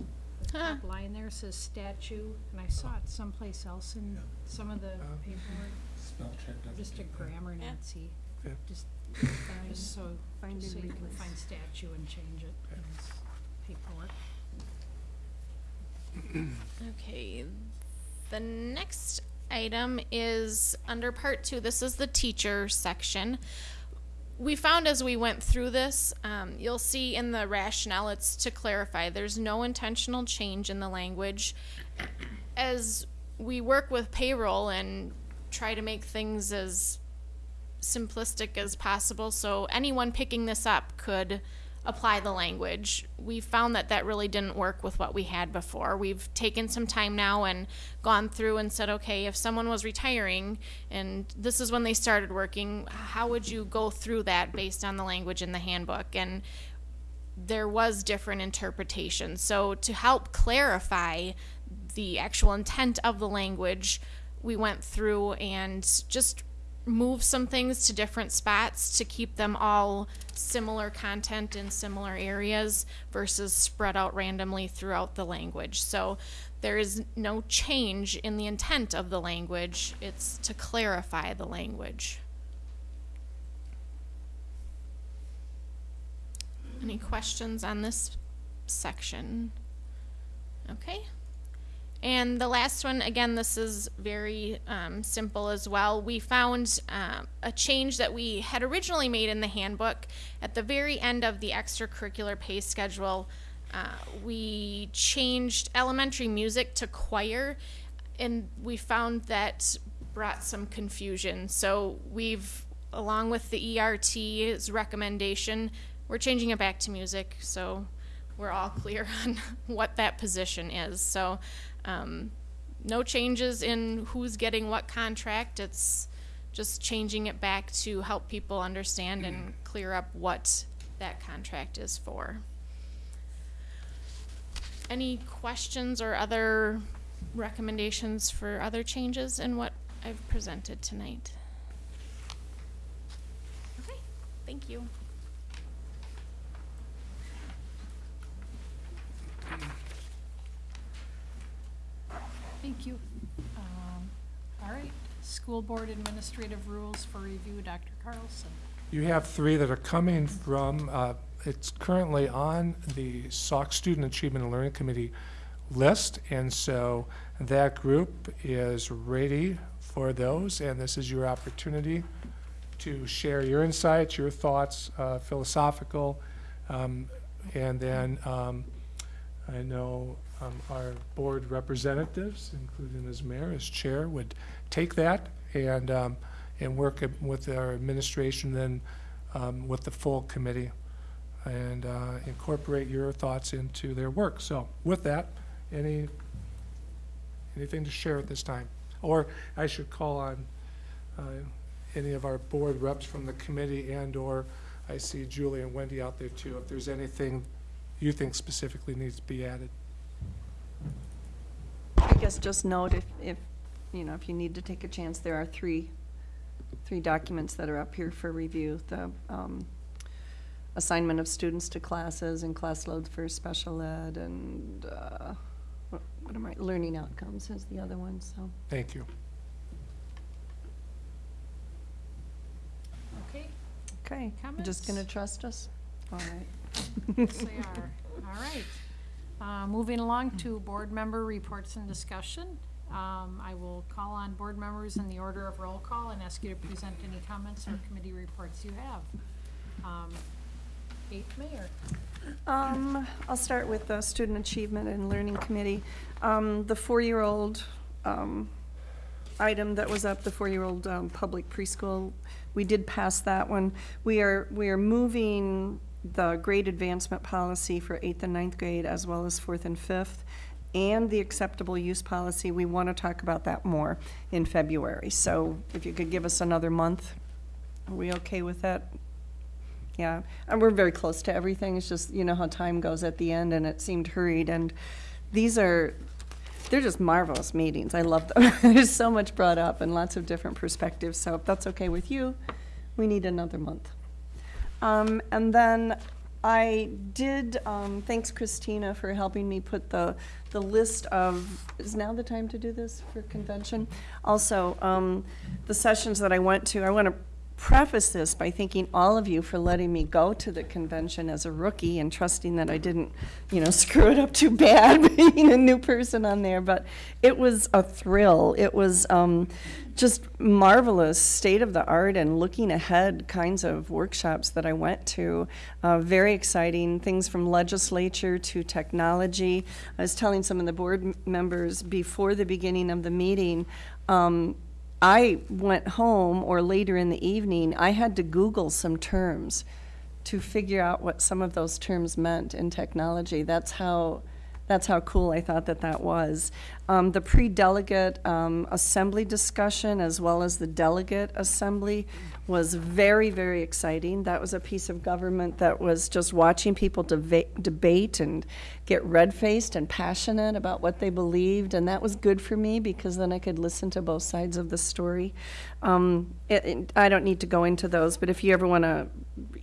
the Huh. top line there says statue, and I saw it someplace else in some of the uh-huh. paperwork. Spell check. Just a grammar Yeah. Nancy, Yeah. just, just so, Find just so and you can replace. find statue and change it in this paperwork. Okay, the next item is under part two. This is the teacher section. We found as we went through this, um, you'll see in the rationale, it's to clarify, there's no intentional change in the language. As we work with payroll and try to make things as simplistic as possible, so anyone picking this up could apply the language. We found that that really didn't work with what we had before. We've taken some time now and gone through and said, okay, if someone was retiring and this is when they started working, how would you go through that based on the language in the handbook? And there was different interpretations. So to help clarify the actual intent of the language, we went through and just moved some things to different spots to keep them all similar content in similar areas versus spread out randomly throughout the language. So there is no change in the intent of the language. It's to clarify the language. Any questions on this section? Okay. And the last one, again, this is very um, simple as well. We found um, a change that we had originally made in the handbook at the very end of the extracurricular pay schedule. Uh, we changed elementary music to choir, and we found that brought some confusion. So we've, along with the ERT's recommendation, we're changing it back to music. So we're all clear <laughs> on what that position is. So um, no changes in who's getting what contract. It's just changing it back to help people understand and clear up what that contract is for. Any questions or other recommendations for other changes in what I've presented tonight? Okay, thank you. Thank you. Um, All right, school board administrative rules for review, Dr. Carlson. You have three that are coming from, uh, it's currently on the SOC Student Achievement and Learning Committee list, and so that group is ready for those, and this is your opportunity to share your insights, your thoughts, uh, philosophical, um, and then um, I know um, our board representatives, including as mayor, as chair, would take that and, um, and work with our administration, then um, with the full committee, and uh, incorporate your thoughts into their work. So with that, any, anything to share at this time? Or I should call on uh, any of our board reps from the committee and/or I see Julie and Wendy out there too, if there's anything you think specifically needs to be added. I guess just note if, if, you know, if you need to take a chance, there are three, three documents that are up here for review. The um, assignment of students to classes and class load for special ed and, uh, what what am I, learning outcomes is the other one, so. Thank you. Okay, Okay, you just gonna trust us? All right. yes, they are. All right. Uh, Moving along to board member reports and discussion. Um, I will call on board members in the order of roll call and ask you to present any comments or committee reports you have. Um, Eighth Mayor. Um, I'll start with the Student Achievement and Learning Committee. Um, the four-year-old, um, item that was up, the four-year-old, um, public preschool, we did pass that one. We are, we are moving the grade advancement policy for eighth and ninth grade as well as fourth and fifth, and the acceptable use policy. We want to talk about that more in February. So if you could give us another month, are we okay with that? Yeah, and we're very close to everything. It's just, you know how time goes at the end and it seemed hurried. And these are, they're just marvelous meetings. I love them. <laughs> There's so much brought up and lots of different perspectives. So if that's okay with you, we need another month. Um, and then I did, um, thanks Christina for helping me put the, the list of, is now the time to do this for convention? Also, um, the sessions that I went to, I want to preface this by thanking all of you for letting me go to the convention as a rookie and trusting that I didn't, you know, <laughs> screw it up too bad <laughs> being a new person on there. But it was a thrill. It was um, just marvelous, state of the art, and looking ahead kinds of workshops that I went to. Uh, very exciting things from legislature to technology. I was telling some of the board members before the beginning of the meeting. Um, I went home or later in the evening, I had to Google some terms to figure out what some of those terms meant in technology. That's how, that's how cool I thought that that was. Um, the pre-delegate, um, assembly discussion as well as the delegate assembly was very, very exciting. That was a piece of government that was just watching people debate and get red-faced and passionate about what they believed, and that was good for me because then I could listen to both sides of the story. Um, it, it- I don't need to go into those, but if you ever want to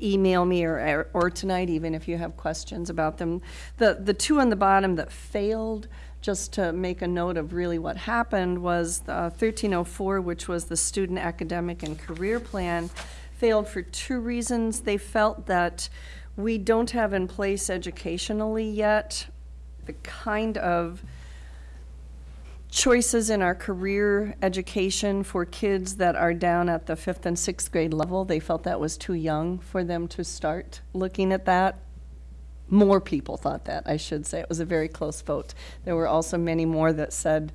email me or, or tonight even if you have questions about them. The, the two on the bottom that failed, just to make a note of really what happened, was uh, the 1304, which was the student academic and career plan, failed for two reasons. They felt that we don't have in place educationally yet the kind of choices in our career education for kids that are down at the fifth and sixth grade level. They felt that was too young for them to start looking at that. More people thought that, I should say. It was a very close vote. There were also many more that said,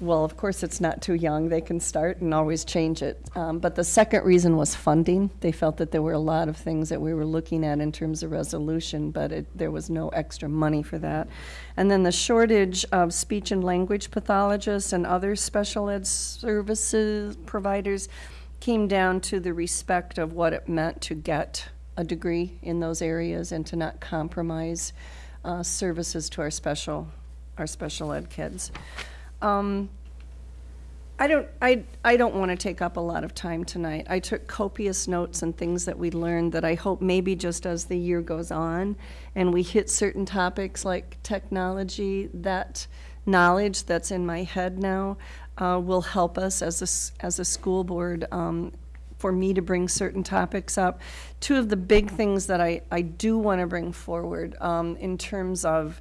well, of course, it's not too young. They can start and always change it. Um, but the second reason was funding. They felt that there were a lot of things that we were looking at in terms of resolution, but it, there was no extra money for that. And then the shortage of speech and language pathologists and other special ed services providers came down to the respect of what it meant to get a degree in those areas and to not compromise uh, services to our special our special ed kids. Um, I don't, I, I don't want to take up a lot of time tonight. I took copious notes and things that we learned that I hope maybe just as the year goes on and we hit certain topics like technology, that knowledge that's in my head now uh, will help us as a, as a school board um, for me to bring certain topics up. Two of the big things that I, I do want to bring forward um, in terms of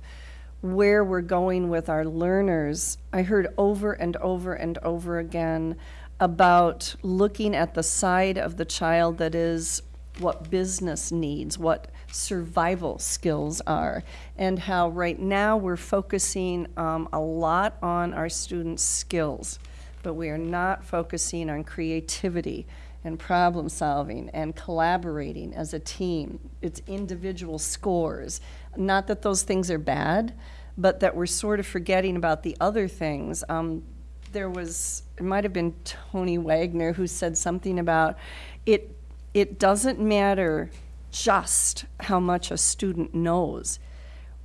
where we're going with our learners, I heard over and over and over again about looking at the side of the child that is what business needs, what survival skills are, and how right now we're focusing um, a lot on our students' skills, but we are not focusing on creativity and problem solving and collaborating as a team. It's individual scores. Not that those things are bad, but that we're sort of forgetting about the other things. Um, there was, it might have been Tony Wagner who said something about it. It doesn't matter just how much a student knows.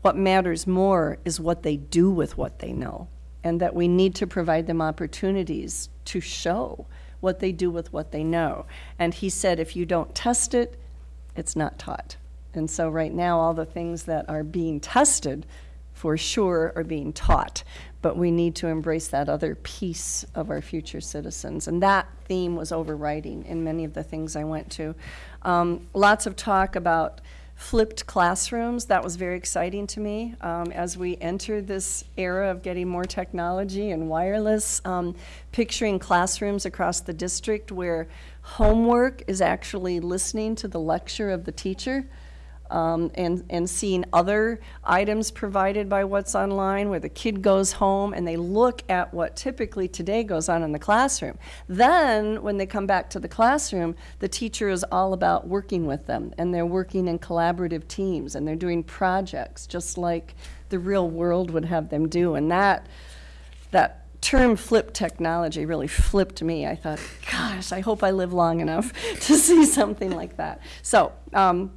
What matters more is what they do with what they know, and that we need to provide them opportunities to show what they do with what they know. And he said, if you don't test it, it's not taught. And so, right now, all the things that are being tested for sure are being taught. But we need to embrace that other piece of our future citizens. And that theme was overriding in many of the things I went to. Um, lots of talk about flipped classrooms. That was very exciting to me um, as we enter this era of getting more technology and wireless. Um, picturing classrooms across the district where homework is actually listening to the lecture of the teacher. Um, and, and seeing other items provided by what's online where the kid goes home and they look at what typically today goes on in the classroom. Then, when they come back to the classroom, the teacher is all about working with them and they're working in collaborative teams and they're doing projects just like the real world would have them do. And that, that term flip technology really flipped me. I thought, gosh, I hope I live long enough <laughs> to see something like that. So, um,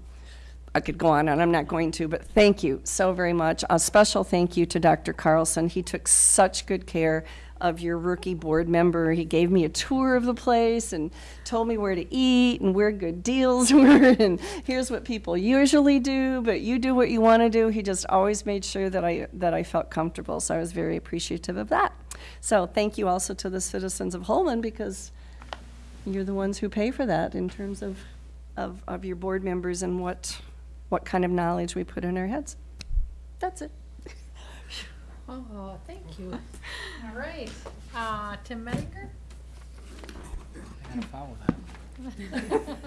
I could go on and I'm not going to, but thank you so very much. A special thank you to Dr. Carlson. He took such good care of your rookie board member. He gave me a tour of the place and told me where to eat and where good deals <laughs> were and here's what people usually do, but you do what you want to do. He just always made sure that I that I felt comfortable. So I was very appreciative of that. So thank you also to the citizens of Holmen because you're the ones who pay for that in terms of of, of your board members and what what kind of knowledge we put in our heads. That's it. <laughs> Oh, thank you. All right, uh, Tim Mediker? Had to follow that.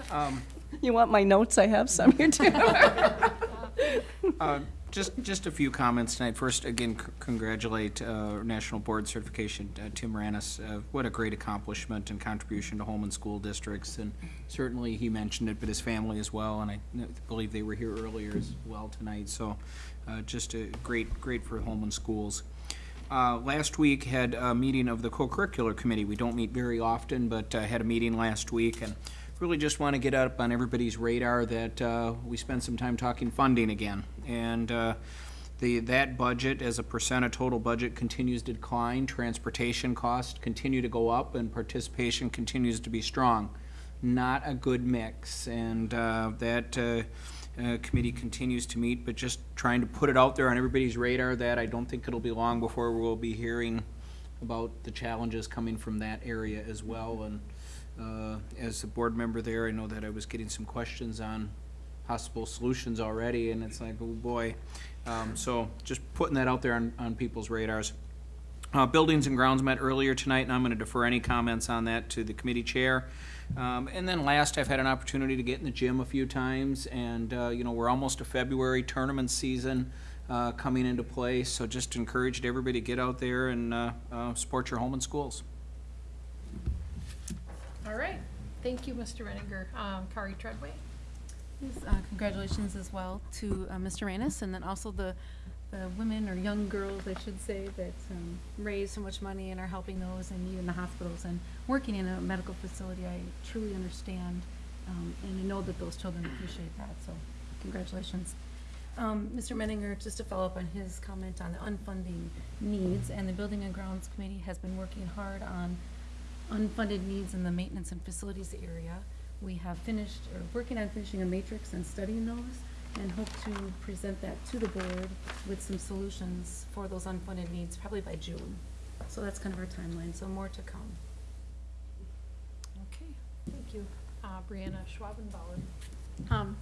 <laughs> Um, You want my notes? I have some here too. <laughs> uh, Just, just a few comments tonight. First, again, congratulate uh, National Board Certification, uh, Tim Ranis. Uh, What a great accomplishment and contribution to Holmen school districts. And certainly, he mentioned it, but his family as well, and I believe they were here earlier as well tonight. So uh, just a great, great for Holmen schools. Uh, Last week had a meeting of the co-curricular committee. We don't meet very often, but uh, had a meeting last week and really just want to get up on everybody's radar that uh, we spend some time talking funding again. And uh, the, that budget as a percent of total budget continues to decline. Transportation costs continue to go up and participation continues to be strong. Not a good mix. And uh, that uh, uh, committee continues to meet, but just trying to put it out there on everybody's radar that I don't think it'll be long before we'll be hearing about the challenges coming from that area as well. And uh, as a board member there, I know that I was getting some questions on possible solutions already, and it's like, oh boy. Um, So just putting that out there on, on people's radars. Uh, Buildings and grounds met earlier tonight, and I'm going to defer any comments on that to the committee chair. Um, And then last, I've had an opportunity to get in the gym a few times, and, uh, you know, we're almost to February tournament season uh, coming into play, so just encouraged everybody to get out there and uh, uh, support your Holmen schools. All right, thank you, Mr. Renninger. Um, Kari Treadway? Uh, congratulations as well to uh, Mr. Ranis, and then also the, the women or young girls, I should say, that um, raise so much money and are helping those need in the hospitals and working in a medical facility. I truly understand, um, and I know that those children appreciate that, so congratulations. Um, Mr. Menninger, just to follow up on his comment on the unfunding needs, and the Building and Grounds Committee has been working hard on unfunded needs in the maintenance and facilities area. We have finished, or working on finishing a matrix and studying those, and hope to present that to the board with some solutions for those unfunded needs, probably by June. So that's kind of our timeline, so more to come. Okay, thank you. Uh, Brianna Schwabenbauer? Um,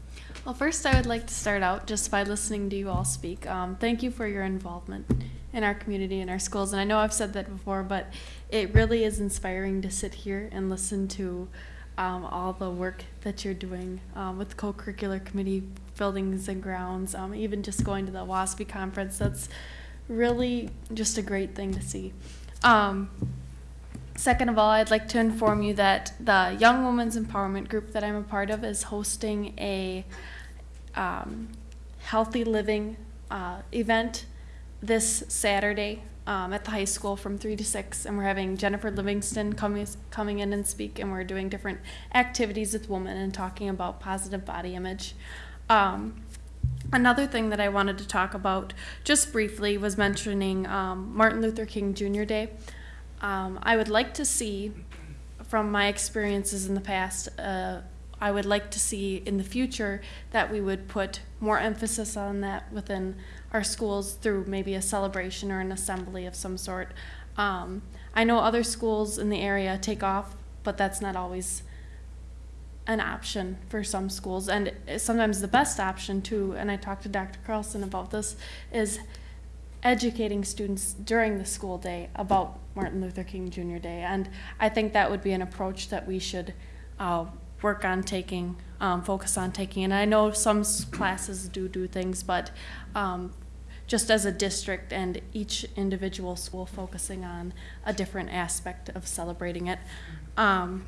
well, first, I would like to start out just by listening to you all speak. Um, thank you for your involvement in our community and our schools. And I know I've said that before, but it really is inspiring to sit here and listen to um, all the work that you're doing um, with co-curricular committee, buildings and grounds, um, even just going to the WASB conference. That's really just a great thing to see. Um, Second of all, I'd like to inform you that the Young Women's Empowerment Group that I'm a part of is hosting a um, healthy living uh, event this Saturday um, at the high school from 3 to 6. And we're having Jennifer Livingston coming, coming in and speak, and we're doing different activities with women and talking about positive body image. Um, Another thing that I wanted to talk about just briefly was mentioning um, Martin Luther King Jr. Day. Um, I would like to see, from my experiences in the past, uh, I would like to see in the future that we would put more emphasis on that within our schools through maybe a celebration or an assembly of some sort. Um, I know other schools in the area take off, but that's not always an option for some schools. And sometimes the best option, too, and I talked to Dr. Carlson about this, is educating students during the school day about Martin Luther King Jr. Day. And I think that would be an approach that we should uh, work on taking, um, focus on taking. And I know some classes do do things, but um, just as a district and each individual school focusing on a different aspect of celebrating it. Um,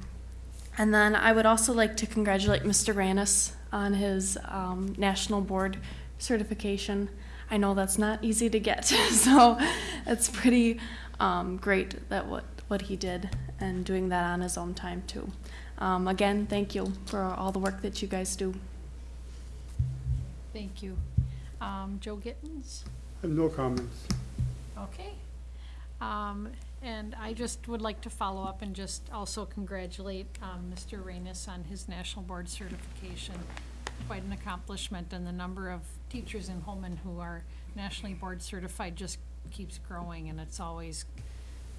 and then I would also like to congratulate Mr. Ranis on his um, national board certification. I know that's not easy to get, <laughs> so it's pretty um, great that what, what he did and doing that on his own time too. Um, again, thank you for all the work that you guys do. Thank you. Um, Joe Gittens? I have no comments. Okay. Um, and I just would like to follow up and just also congratulate, um, Mr. Ranis on his national board certification. Quite an accomplishment, and the number of teachers in Holmen who are nationally board certified just keeps growing, and it's always,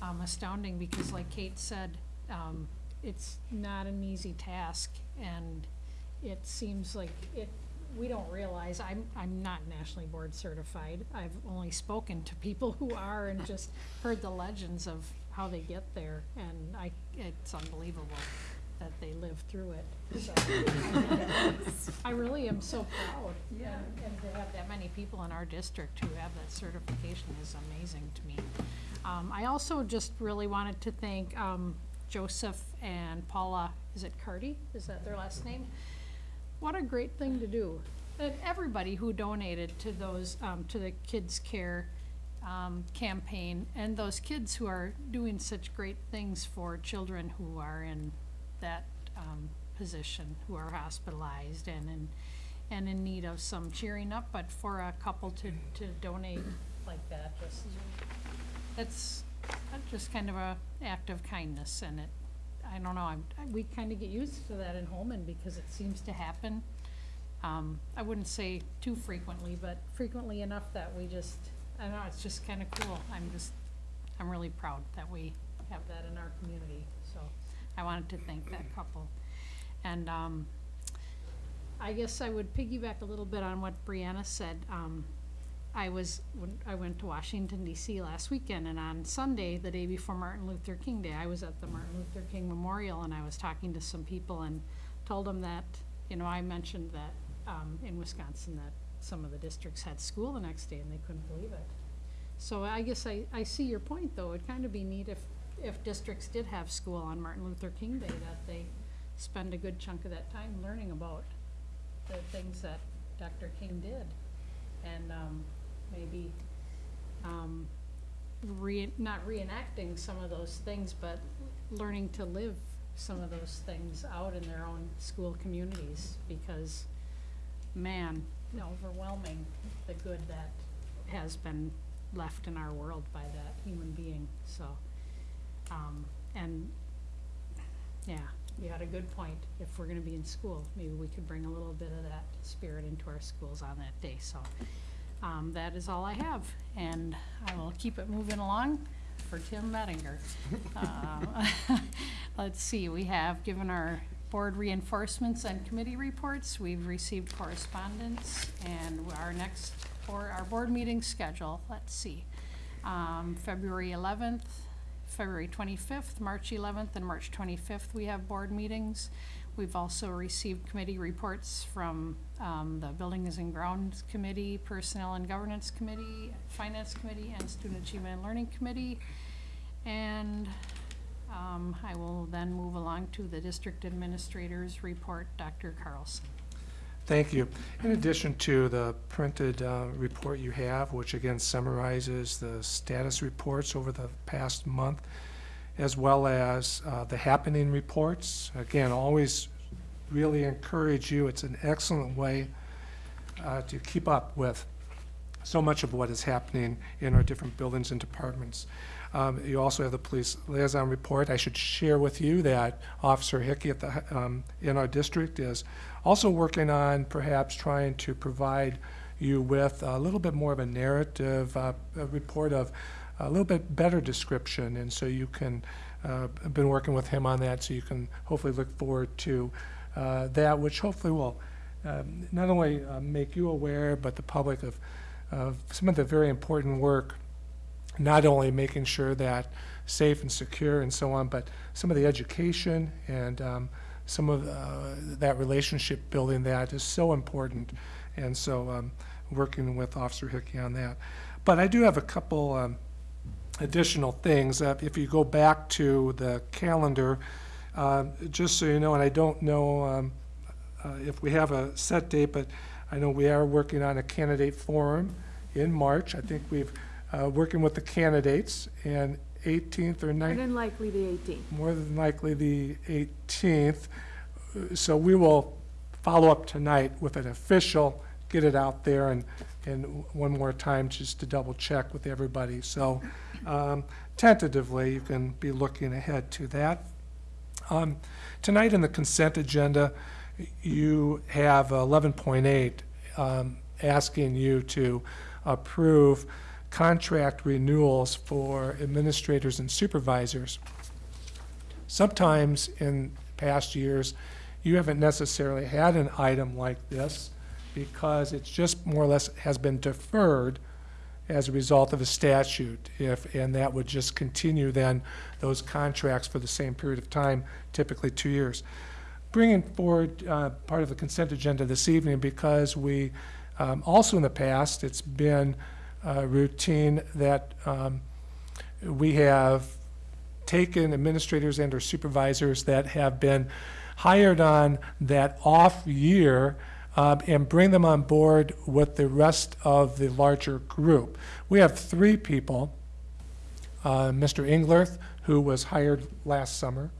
um, astounding, because like Kate said, um, it's not an easy task, and it seems like it, we don't realize, I'm, I'm not nationally board certified. I've only spoken to people who are and just heard the legends of how they get there, and I, it's unbelievable. That they lived through it. So, <laughs> I really am so proud. And, and to have that many people in our district who have that certification is amazing to me. Um, I also just really wanted to thank, um, Joseph and Paula, is it Cardy? Is that their last name? What a great thing to do. And everybody who donated to those, um, to the Kids Care, um, campaign, and those kids who are doing such great things for children who are in that, um, position, who are hospitalized and in, and in need of some cheering up, but for a couple to, to donate like that, just, it's, that's just kind of a act of kindness, and it, I don't know, I'm, we kinda get used to that in Holmen because it seems to happen. Um, I wouldn't say too frequently, but frequently enough that we just, I don't know, it's just kinda cool. I'm just, I'm really proud that we have that in our community, I wanted to thank that couple. And, um, I guess I would piggyback a little bit on what Brianna said. Um, I was, when I went to Washington DC last weekend, and on Sunday, the day before Martin Luther King Day, I was at the Martin Luther King Memorial, and I was talking to some people and told them that, you know, I mentioned that, um, in Wisconsin, that some of the districts had school the next day, and they couldn't believe it. So I guess I, I see your point, though. It'd kind of be neat if, if districts did have school on Martin Luther King Day, that they spend a good chunk of that time learning about the things that Dr. King did. And, um, maybe, um, re, not reenacting some of those things, but learning to live some of those things out in their own school communities, because, man, overwhelming the good that has been left in our world by that human being, so. Um, and, yeah, you had a good point. If we're gonna be in school, maybe we could bring a little bit of that spirit into our schools on that day, so. Um, that is all I have, and I will keep it moving along for Tim Mettinger. Uh, <laughs> <laughs> Let's see, we have given our board reinforcements and committee reports. We've received correspondence, and our next, for our board meeting schedule, let's see. Um, February eleventh, February twenty-fifth, March eleventh, and March twenty-fifth, we have board meetings. We've also received committee reports from, um, the Buildings and Grounds Committee, Personnel and Governance Committee, Finance Committee, and Student Achievement and Learning Committee. And, um, I will then move along to the district administrator's report, Dr. Carlson. Thank you. In addition to the printed uh, report you have, which again summarizes the status reports over the past month, as well as uh, the happening reports, again, always really encourage you. It's an excellent way uh, to keep up with so much of what is happening in our different buildings and departments. Um, You also have the police liaison report. I should share with you that Officer Hickey at the, um, in our district is also working on perhaps trying to provide you with a little bit more of a narrative, uh, a report of a little bit better description, and so you can, uh, I've been working with him on that, so you can hopefully look forward to uh, that, which hopefully will um, not only uh, make you aware, but the public of, of some of the very important work not only making sure that safe and secure and so on, but some of the education and um, some of uh, that relationship building that is so important. And so um, working with Officer Hickey on that. But I do have a couple um, additional things. Uh, if you go back to the calendar, uh, just so you know, and I don't know um, uh, if we have a set date, but I know we are working on a candidate forum in March. I think we've uh, working with the candidates, and 18th or 19th. More than likely the 18th. More than likely the 18th. So we will follow up tonight with an official, get it out there, and, and one more time just to double check with everybody. So um, tentatively, you can be looking ahead to that. Um, Tonight in the consent agenda, you have 11.8 um, asking you to approve contract renewals for administrators and supervisors. Sometimes in past years, you haven't necessarily had an item like this because it's just more or less has been deferred as a result of a statute, if, and that would just continue then those contracts for the same period of time, typically two years. Bringing forward uh, part of the consent agenda this evening because we, um, also in the past, it's been uh, routine that um, we have taken administrators and or supervisors that have been hired on that off year um, and bring them on board with the rest of the larger group. We have three people. Uh, Mr. Englerth, who was hired last summer,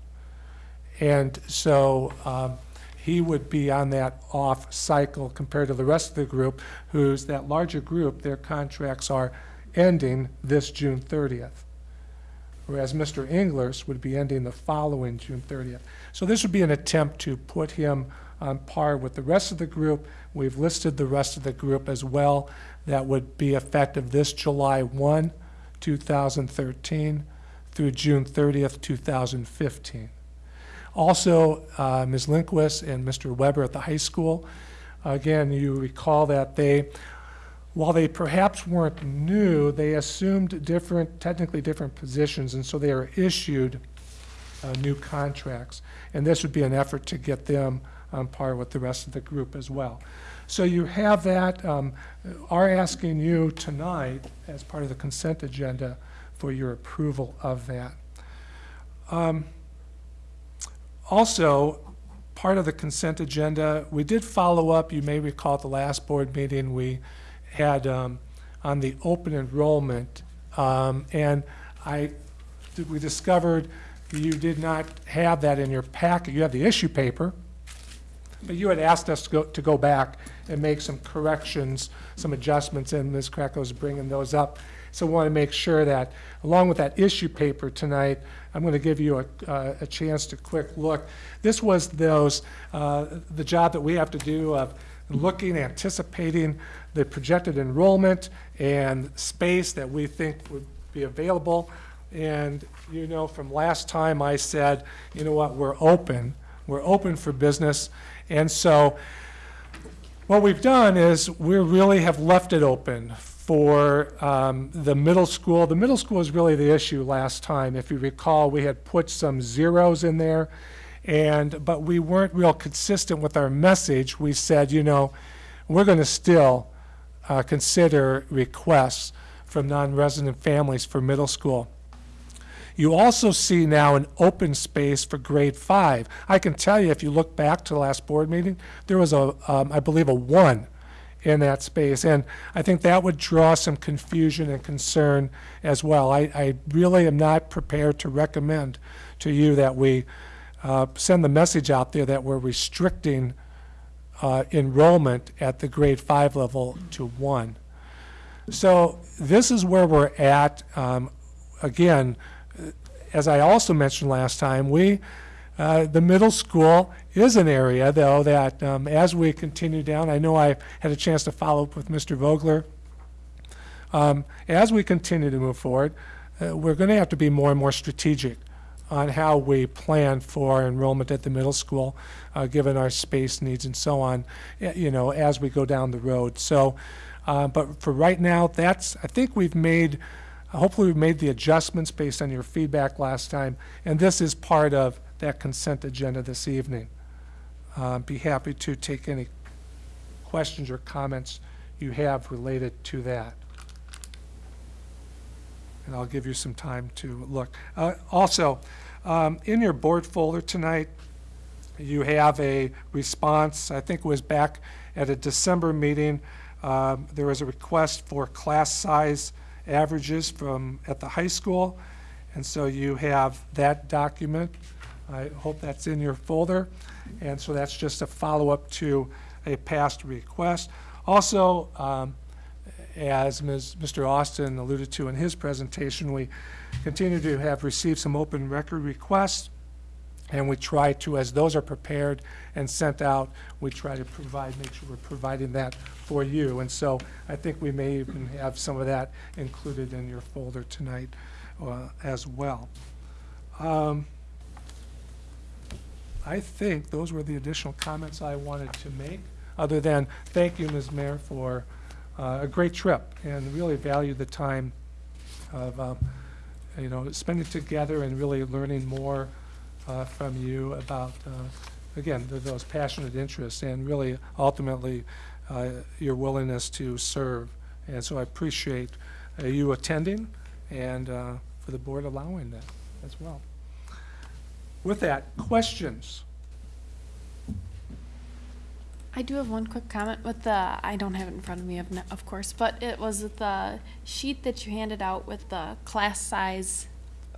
and so um, he would be on that off cycle compared to the rest of the group, who's that larger group, their contracts are ending this June 30th. Whereas Mr. Englerth would be ending the following June 30th. So this would be an attempt to put him on par with the rest of the group. We've listed the rest of the group as well. That would be effective this July 1, 2013 through June 30th, 2015. Also, uh, Ms. Lindquist and Mr. Weber at the high school, again, you recall that they, while they perhaps weren't new, they assumed different, technically different positions, and so they are issued uh, new contracts. And this would be an effort to get them on par with the rest of the group as well. So you have that, um, are asking you tonight, as part of the consent agenda, for your approval of that. Um, also, part of the consent agenda, we did follow up, you may recall at the last board meeting, we had um, on the open enrollment, um, and I, we discovered you did not have that in your packet. You have the issue paper, but you had asked us to go, to go back and make some corrections, some adjustments, and Ms. Krakow bringing those up. So we want to make sure that, along with that issue paper tonight, I'm going to give you a, uh, a chance to quick look. This was those, uh, the job that we have to do of looking, anticipating the projected enrollment and space that we think would be available. And you know, from last time I said, you know what, we're open. We're open for business. And so what we've done is we really have left it open for um, the middle school. The middle school was really the issue last time. If you recall, we had put some zeros in there, and but we weren't real consistent with our message. We said, you know, we're going to still uh, consider requests from non-resident families for middle school. You also see now an open space for grade five. I can tell you, if you look back to the last board meeting, there was a, um, I believe, a one in that space. And I think that would draw some confusion and concern as well. I, I really am not prepared to recommend to you that we uh, send the message out there that we're restricting uh, enrollment at the grade five level to one. So this is where we're at. Um, again, as I also mentioned last time, we, uh, the middle school is an area, though, that um, as we continue down, I know I had a chance to follow up with Mr. Vogler. Um, as we continue to move forward, uh, we're going to have to be more and more strategic on how we plan for enrollment at the middle school, uh, given our space needs and so on, you know, as we go down the road. So, uh, but for right now, that's, I think we've made Hopefully, we've made the adjustments based on your feedback last time, and this is part of that consent agenda this evening. Uh, Be happy to take any questions or comments you have related to that. And I'll give you some time to look. Uh, Also, um, in your board folder tonight, you have a response, I think it was back at a December meeting. Um, There was a request for class size averages from, at the high school. And so you have that document. I hope that's in your folder. And so that's just a follow-up to a past request. Also, um, as Ms., Mr. Austin alluded to in his presentation, we continue to have received some open record requests. And we try to, as those are prepared and sent out, we try to provide, make sure we're providing that for you. And so I think we may even have some of that included in your folder tonight uh, as well. Um, I think those were the additional comments I wanted to make, other than thank you, Ms. Mayor, for uh, a great trip and really value the time of, um, you know, spending together and really learning more uh, from you about, uh, again, th- those passionate interests and really ultimately uh, your willingness to serve. And so I appreciate uh, you attending and for the board allowing that as well. With that, questions? I do have one quick comment with the, I don't have it in front of me, of, of course, but it was the sheet that you handed out with the class size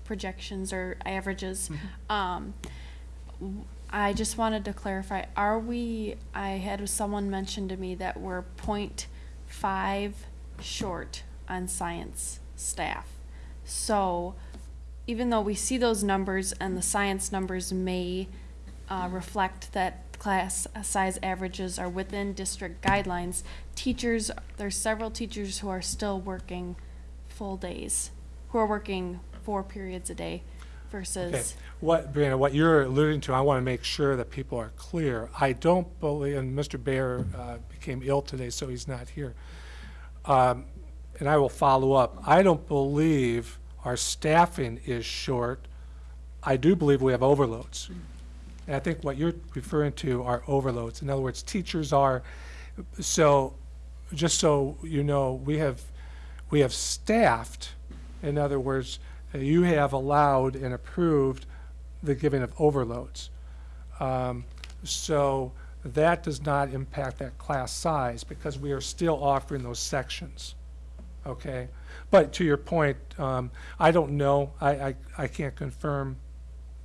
projections or averages. Um, w- I just wanted to clarify, are we, I had someone mention to me that we're point five short on science staff. So even though we see those numbers and the science numbers may uh, reflect that class size averages are within district guidelines, teachers, there's several teachers who are still working full days, who are working four periods a day Okay, versus, what, Brianna, what you're alluding to, I want to make sure that people are clear. I don't believe, and Mr. Bayer uh, became ill today, so he's not here. Um, And I will follow up. I don't believe our staffing is short. I do believe we have overloads. And I think what you're referring to are overloads. In other words, teachers are, so, just so you know, we have, we have staffed, in other words, you have allowed and approved the giving of overloads. Um, So that does not impact that class size because we are still offering those sections, okay? But to your point, um, I don't know, I, I, I can't confirm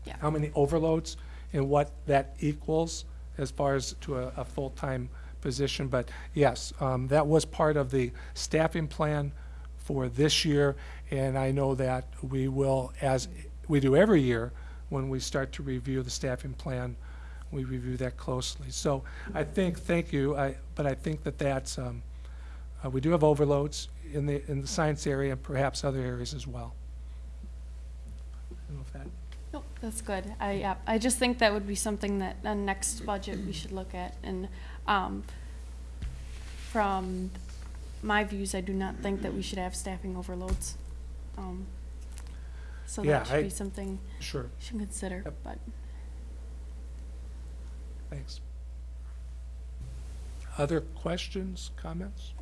Yeah. how many overloads and what that equals as far as to a, a full-time position. But yes, um, that was part of the staffing plan for this year. And I know that we will, as we do every year, when we start to review the staffing plan, we review that closely. So I think, thank you, I, but I think that that's, um, uh, we do have overloads in the, in the science area and perhaps other areas as well. I don't know if that nope, that's good. I, yeah, I just think that would be something that, the next budget we should look at. And, um, from my views, I do not think that we should have staffing overloads. Um, So Yeah, that should I- be something Sure, you should consider, Yep. but. thanks. Other questions, comments?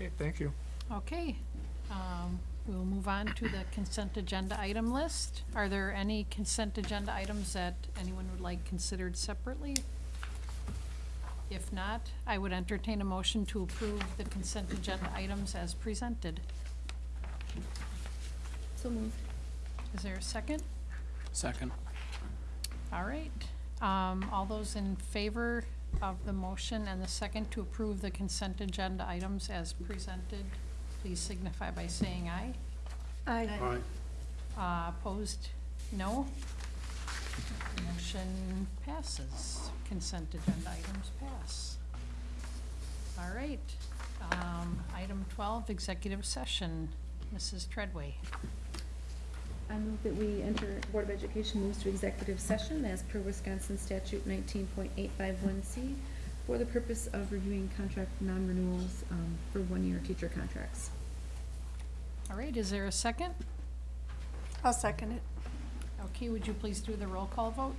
Okay, thank you. Okay, um, we'll move on to the consent agenda item list. Are there any consent agenda items that anyone would like considered separately? If not, I would entertain a motion to approve the consent agenda items as presented. So moved. Is there a second? Second. All right, um, all those in favor of the motion and the second to approve the consent agenda items as presented, please signify by saying aye. Aye. Uh, opposed, no. Motion passes. Consent agenda items pass. All right, um, item twelve, executive session. Mrs. Treadway. I move that we enter, Board of Education moves to executive session as per Wisconsin statute nineteen point eight five one C for the purpose of reviewing contract non-renewals, um, for one-year teacher contracts. All right, is there a second? I'll second it. Okay, would you please do the roll call vote?